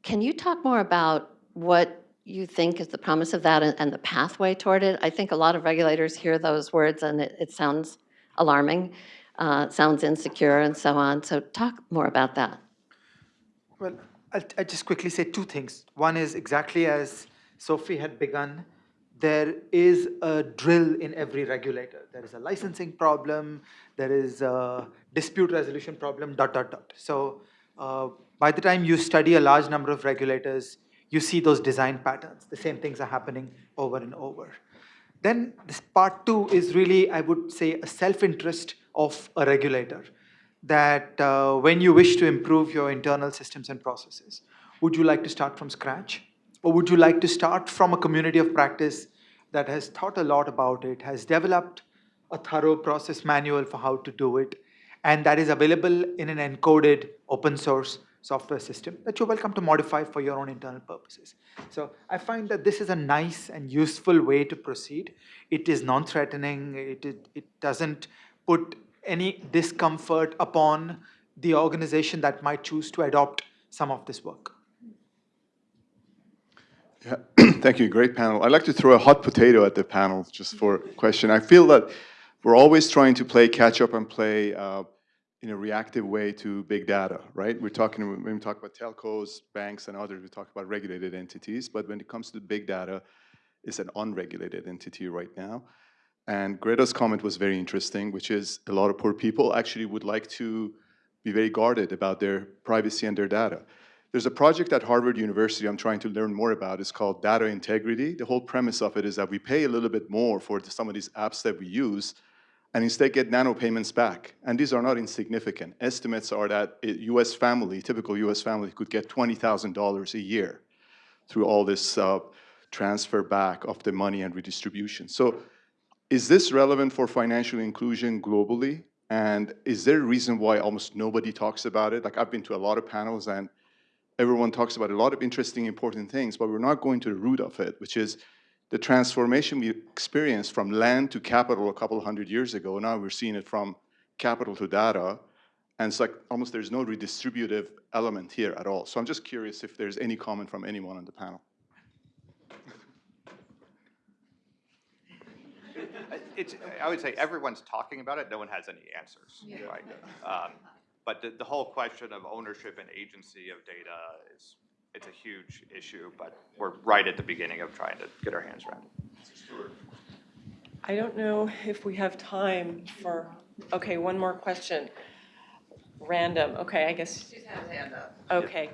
Can you talk more about what you think is the promise of that and, and the pathway toward it? I think a lot of regulators hear those words and it, it sounds alarming, uh, sounds insecure and so on. So talk more about that. Well, I'll, I'll just quickly say two things. One is exactly as Sophie had begun, there is a drill in every regulator. There is a licensing problem, there is a dispute resolution problem, dot, dot, dot. So uh, by the time you study a large number of regulators, you see those design patterns. The same things are happening over and over. Then this part two is really, I would say, a self-interest of a regulator. that uh, when you wish to improve your internal systems and processes, would you like to start from scratch? Or would you like to start from a community of practice that has thought a lot about it, has developed a thorough process manual for how to do it, and that is available in an encoded open source software system that you're welcome to modify for your own internal purposes. So I find that this is a nice and useful way to proceed. It is non-threatening, it, it, it doesn't put any discomfort upon the organization that might choose to adopt some of this work. Yeah, [clears throat] thank you, great panel. I'd like to throw a hot potato at the panel just for question. I feel that we're always trying to play catch up and play uh, in a reactive way to big data, right? We're talking, when we talk about telcos, banks, and others, we talk about regulated entities, but when it comes to big data, it's an unregulated entity right now. And Greta's comment was very interesting, which is a lot of poor people actually would like to be very guarded about their privacy and their data. There's a project at Harvard University I'm trying to learn more about. It's called Data Integrity. The whole premise of it is that we pay a little bit more for some of these apps that we use, and instead get nano payments back. And these are not insignificant. Estimates are that a US family, typical US family, could get $20,000 a year through all this uh, transfer back of the money and redistribution. So is this relevant for financial inclusion globally? And is there a reason why almost nobody talks about it? Like I've been to a lot of panels and everyone talks about a lot of interesting, important things, but we're not going to the root of it, which is the transformation we experienced from land to capital a couple hundred years ago. Now we're seeing it from capital to data. And it's like almost there's no redistributive element here at all. So I'm just curious if there's any comment from anyone on the panel. It's, I would say everyone's talking about it, no one has any answers, right? Um, But the, the whole question of ownership and agency of data is, it's a huge issue, but we're right at the beginning of trying to get our hands around it. I don't know if we have time for, okay, one more question. Random, okay, I guess. She's had her hand up. Okay,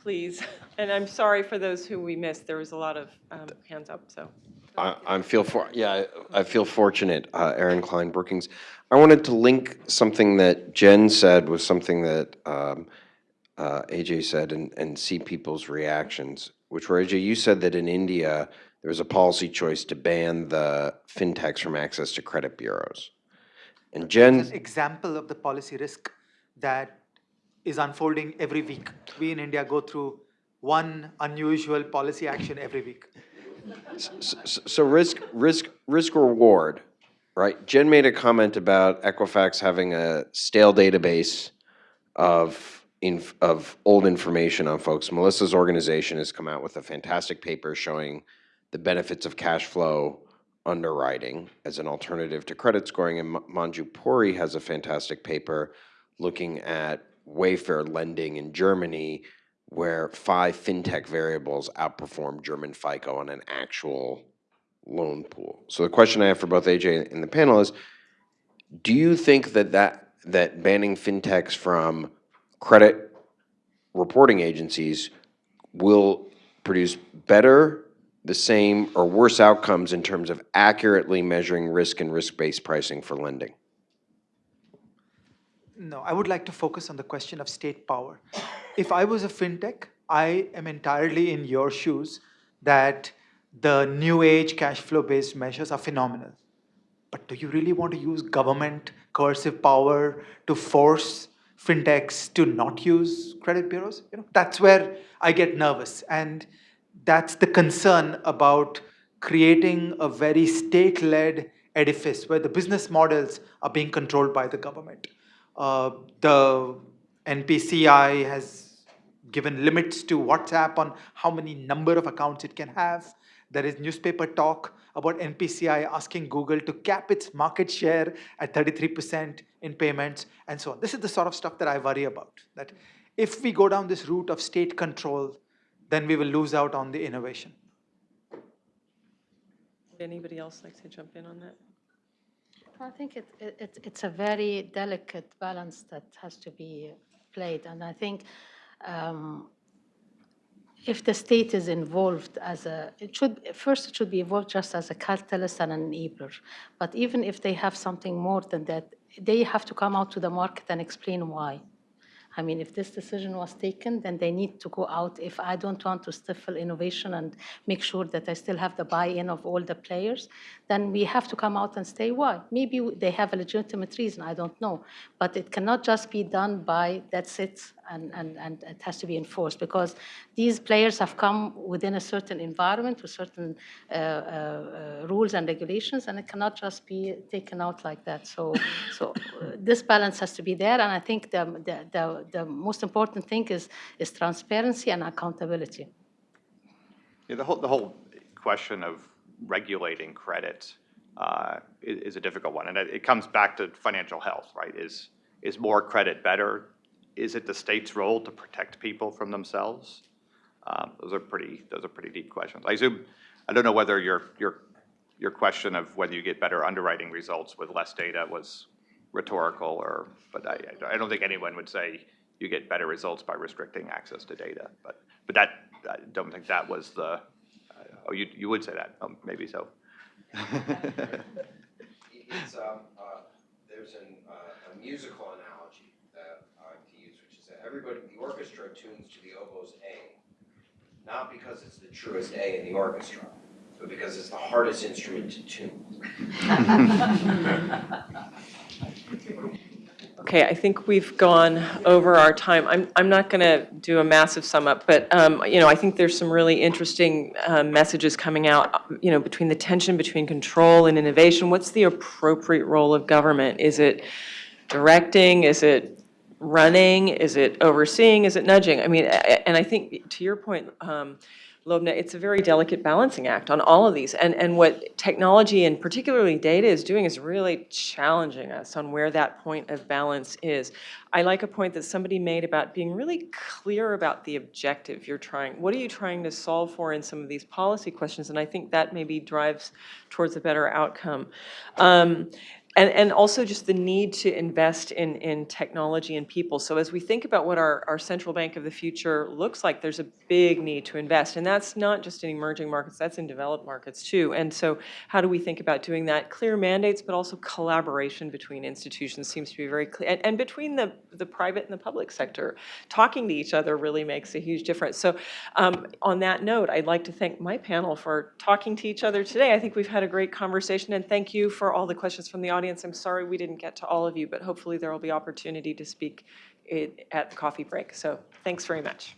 please. And I'm sorry for those who we missed. There was a lot of um, hands up, so. I, I feel for, yeah, I I feel fortunate, uh, Aaron Klein Brookings. I wanted to link something that Jen said with something that um, uh, Ajay said and, and see people's reactions, which were, Ajay, you said that in India, there was a policy choice to ban the fintechs from access to credit bureaus. And Jen, an example of the policy risk that is unfolding every week. We in India go through one unusual policy action every week. s- s- so risk, risk, risk reward, right? Jen made a comment about Equifax having a stale database of, of old information on folks. Melissa's organization has come out with a fantastic paper showing the benefits of cash flow underwriting as an alternative to credit scoring. And Ma- Manju Puri has a fantastic paper looking at Wayfair lending in Germany, where five fintech variables outperform German FICO on an actual loan pool. So the question I have for both Ajay and the panel is, do you think that that, that banning fintechs from credit reporting agencies will produce better, the same, or worse outcomes in terms of accurately measuring risk and risk-based pricing for lending? No, I would like to focus on the question of state power. If I was a fintech, I am entirely in your shoes that the new age cash flow based measures are phenomenal. But do you really want to use government coercive power to force fintechs to not use credit bureaus? You know, that's where I get nervous. And that's the concern about creating a very state led edifice where the business models are being controlled by the government. Uh, the NPCI has given limits to WhatsApp on how many number of accounts it can have. There is newspaper talk about NPCI asking Google to cap its market share at 33% in payments and so on. This is the sort of stuff that I worry about. That if we go down this route of state control, then we will lose out on the innovation. Would anybody else like to jump in on that? I think it, it, it- it's a very delicate balance that has to be played. And I think um, if the state is involved as a, it should, first it should be involved just as a catalyst and an enabler. But even if they have something more than that, they have to come out to the market and explain why. I mean, if this decision was taken, then they need to go out. If I don't want to stifle innovation and make sure that I still have the buy-in of all the players, then we have to come out and say why. Maybe they have a legitimate reason, I don't know. But it cannot just be done by, that's it, and, and, and it has to be enforced. Because these players have come within a certain environment with certain uh, uh, rules and regulations, and it cannot just be taken out like that. So, so uh, this balance has to be there, and I think the, the, the, the most important thing is, is transparency and accountability. Yeah, the whole, the whole question of regulating credit uh, i- is, a difficult one. And it, it comes back to financial health, right? Is, is more credit better? Is it the state's role to protect people from themselves? Um, Those are pretty, those are pretty deep questions. I assume, I don't know whether your, your, your question of whether you get better underwriting results with less data was rhetorical or, but I, I don't think anyone would say you get better results by restricting access to data. But, but that, I don't think that was the, oh, you, you would say that, um, maybe so. It's, um, uh, there's an, uh, a musical analogy that I like to use, which is that everybody, in the orchestra tunes to the oboe's A, not because it's the truest A in the orchestra, but because it's the hardest instrument to tune. [laughs] Okay, I think we've gone over our time. I'm, I'm not going to do a massive sum up, but, um, you know, I think there's some really interesting uh, messages coming out, you know, between the tension between control and innovation. What's the appropriate role of government? Is it directing? Is it running? Is it overseeing? Is it nudging? I mean, and I think, to your point, um, Lobna, it's a very delicate balancing act on all of these. And, and what technology and particularly data is doing is really challenging us on where that point of balance is. I like a point that somebody made about being really clear about the objective you're trying. What are you trying to solve for in some of these policy questions? And I think that maybe drives towards a better outcome. Um, and, and also just the need to invest in, in technology and people. So as we think about what our, our central bank of the future looks like, there's a big need to invest. And that's not just in emerging markets, that's in developed markets too. And so how do we think about doing that? Clear mandates, but also collaboration between institutions seems to be very clear. And, and between the, the private and the public sector, talking to each other really makes a huge difference. So um, on that note, I'd like to thank my panel for talking to each other today. I think we've had a great conversation, and thank you for all the questions from the audience. I'm sorry we didn't get to all of you, but hopefully there will be opportunity to speak it- at the coffee break. So thanks very much.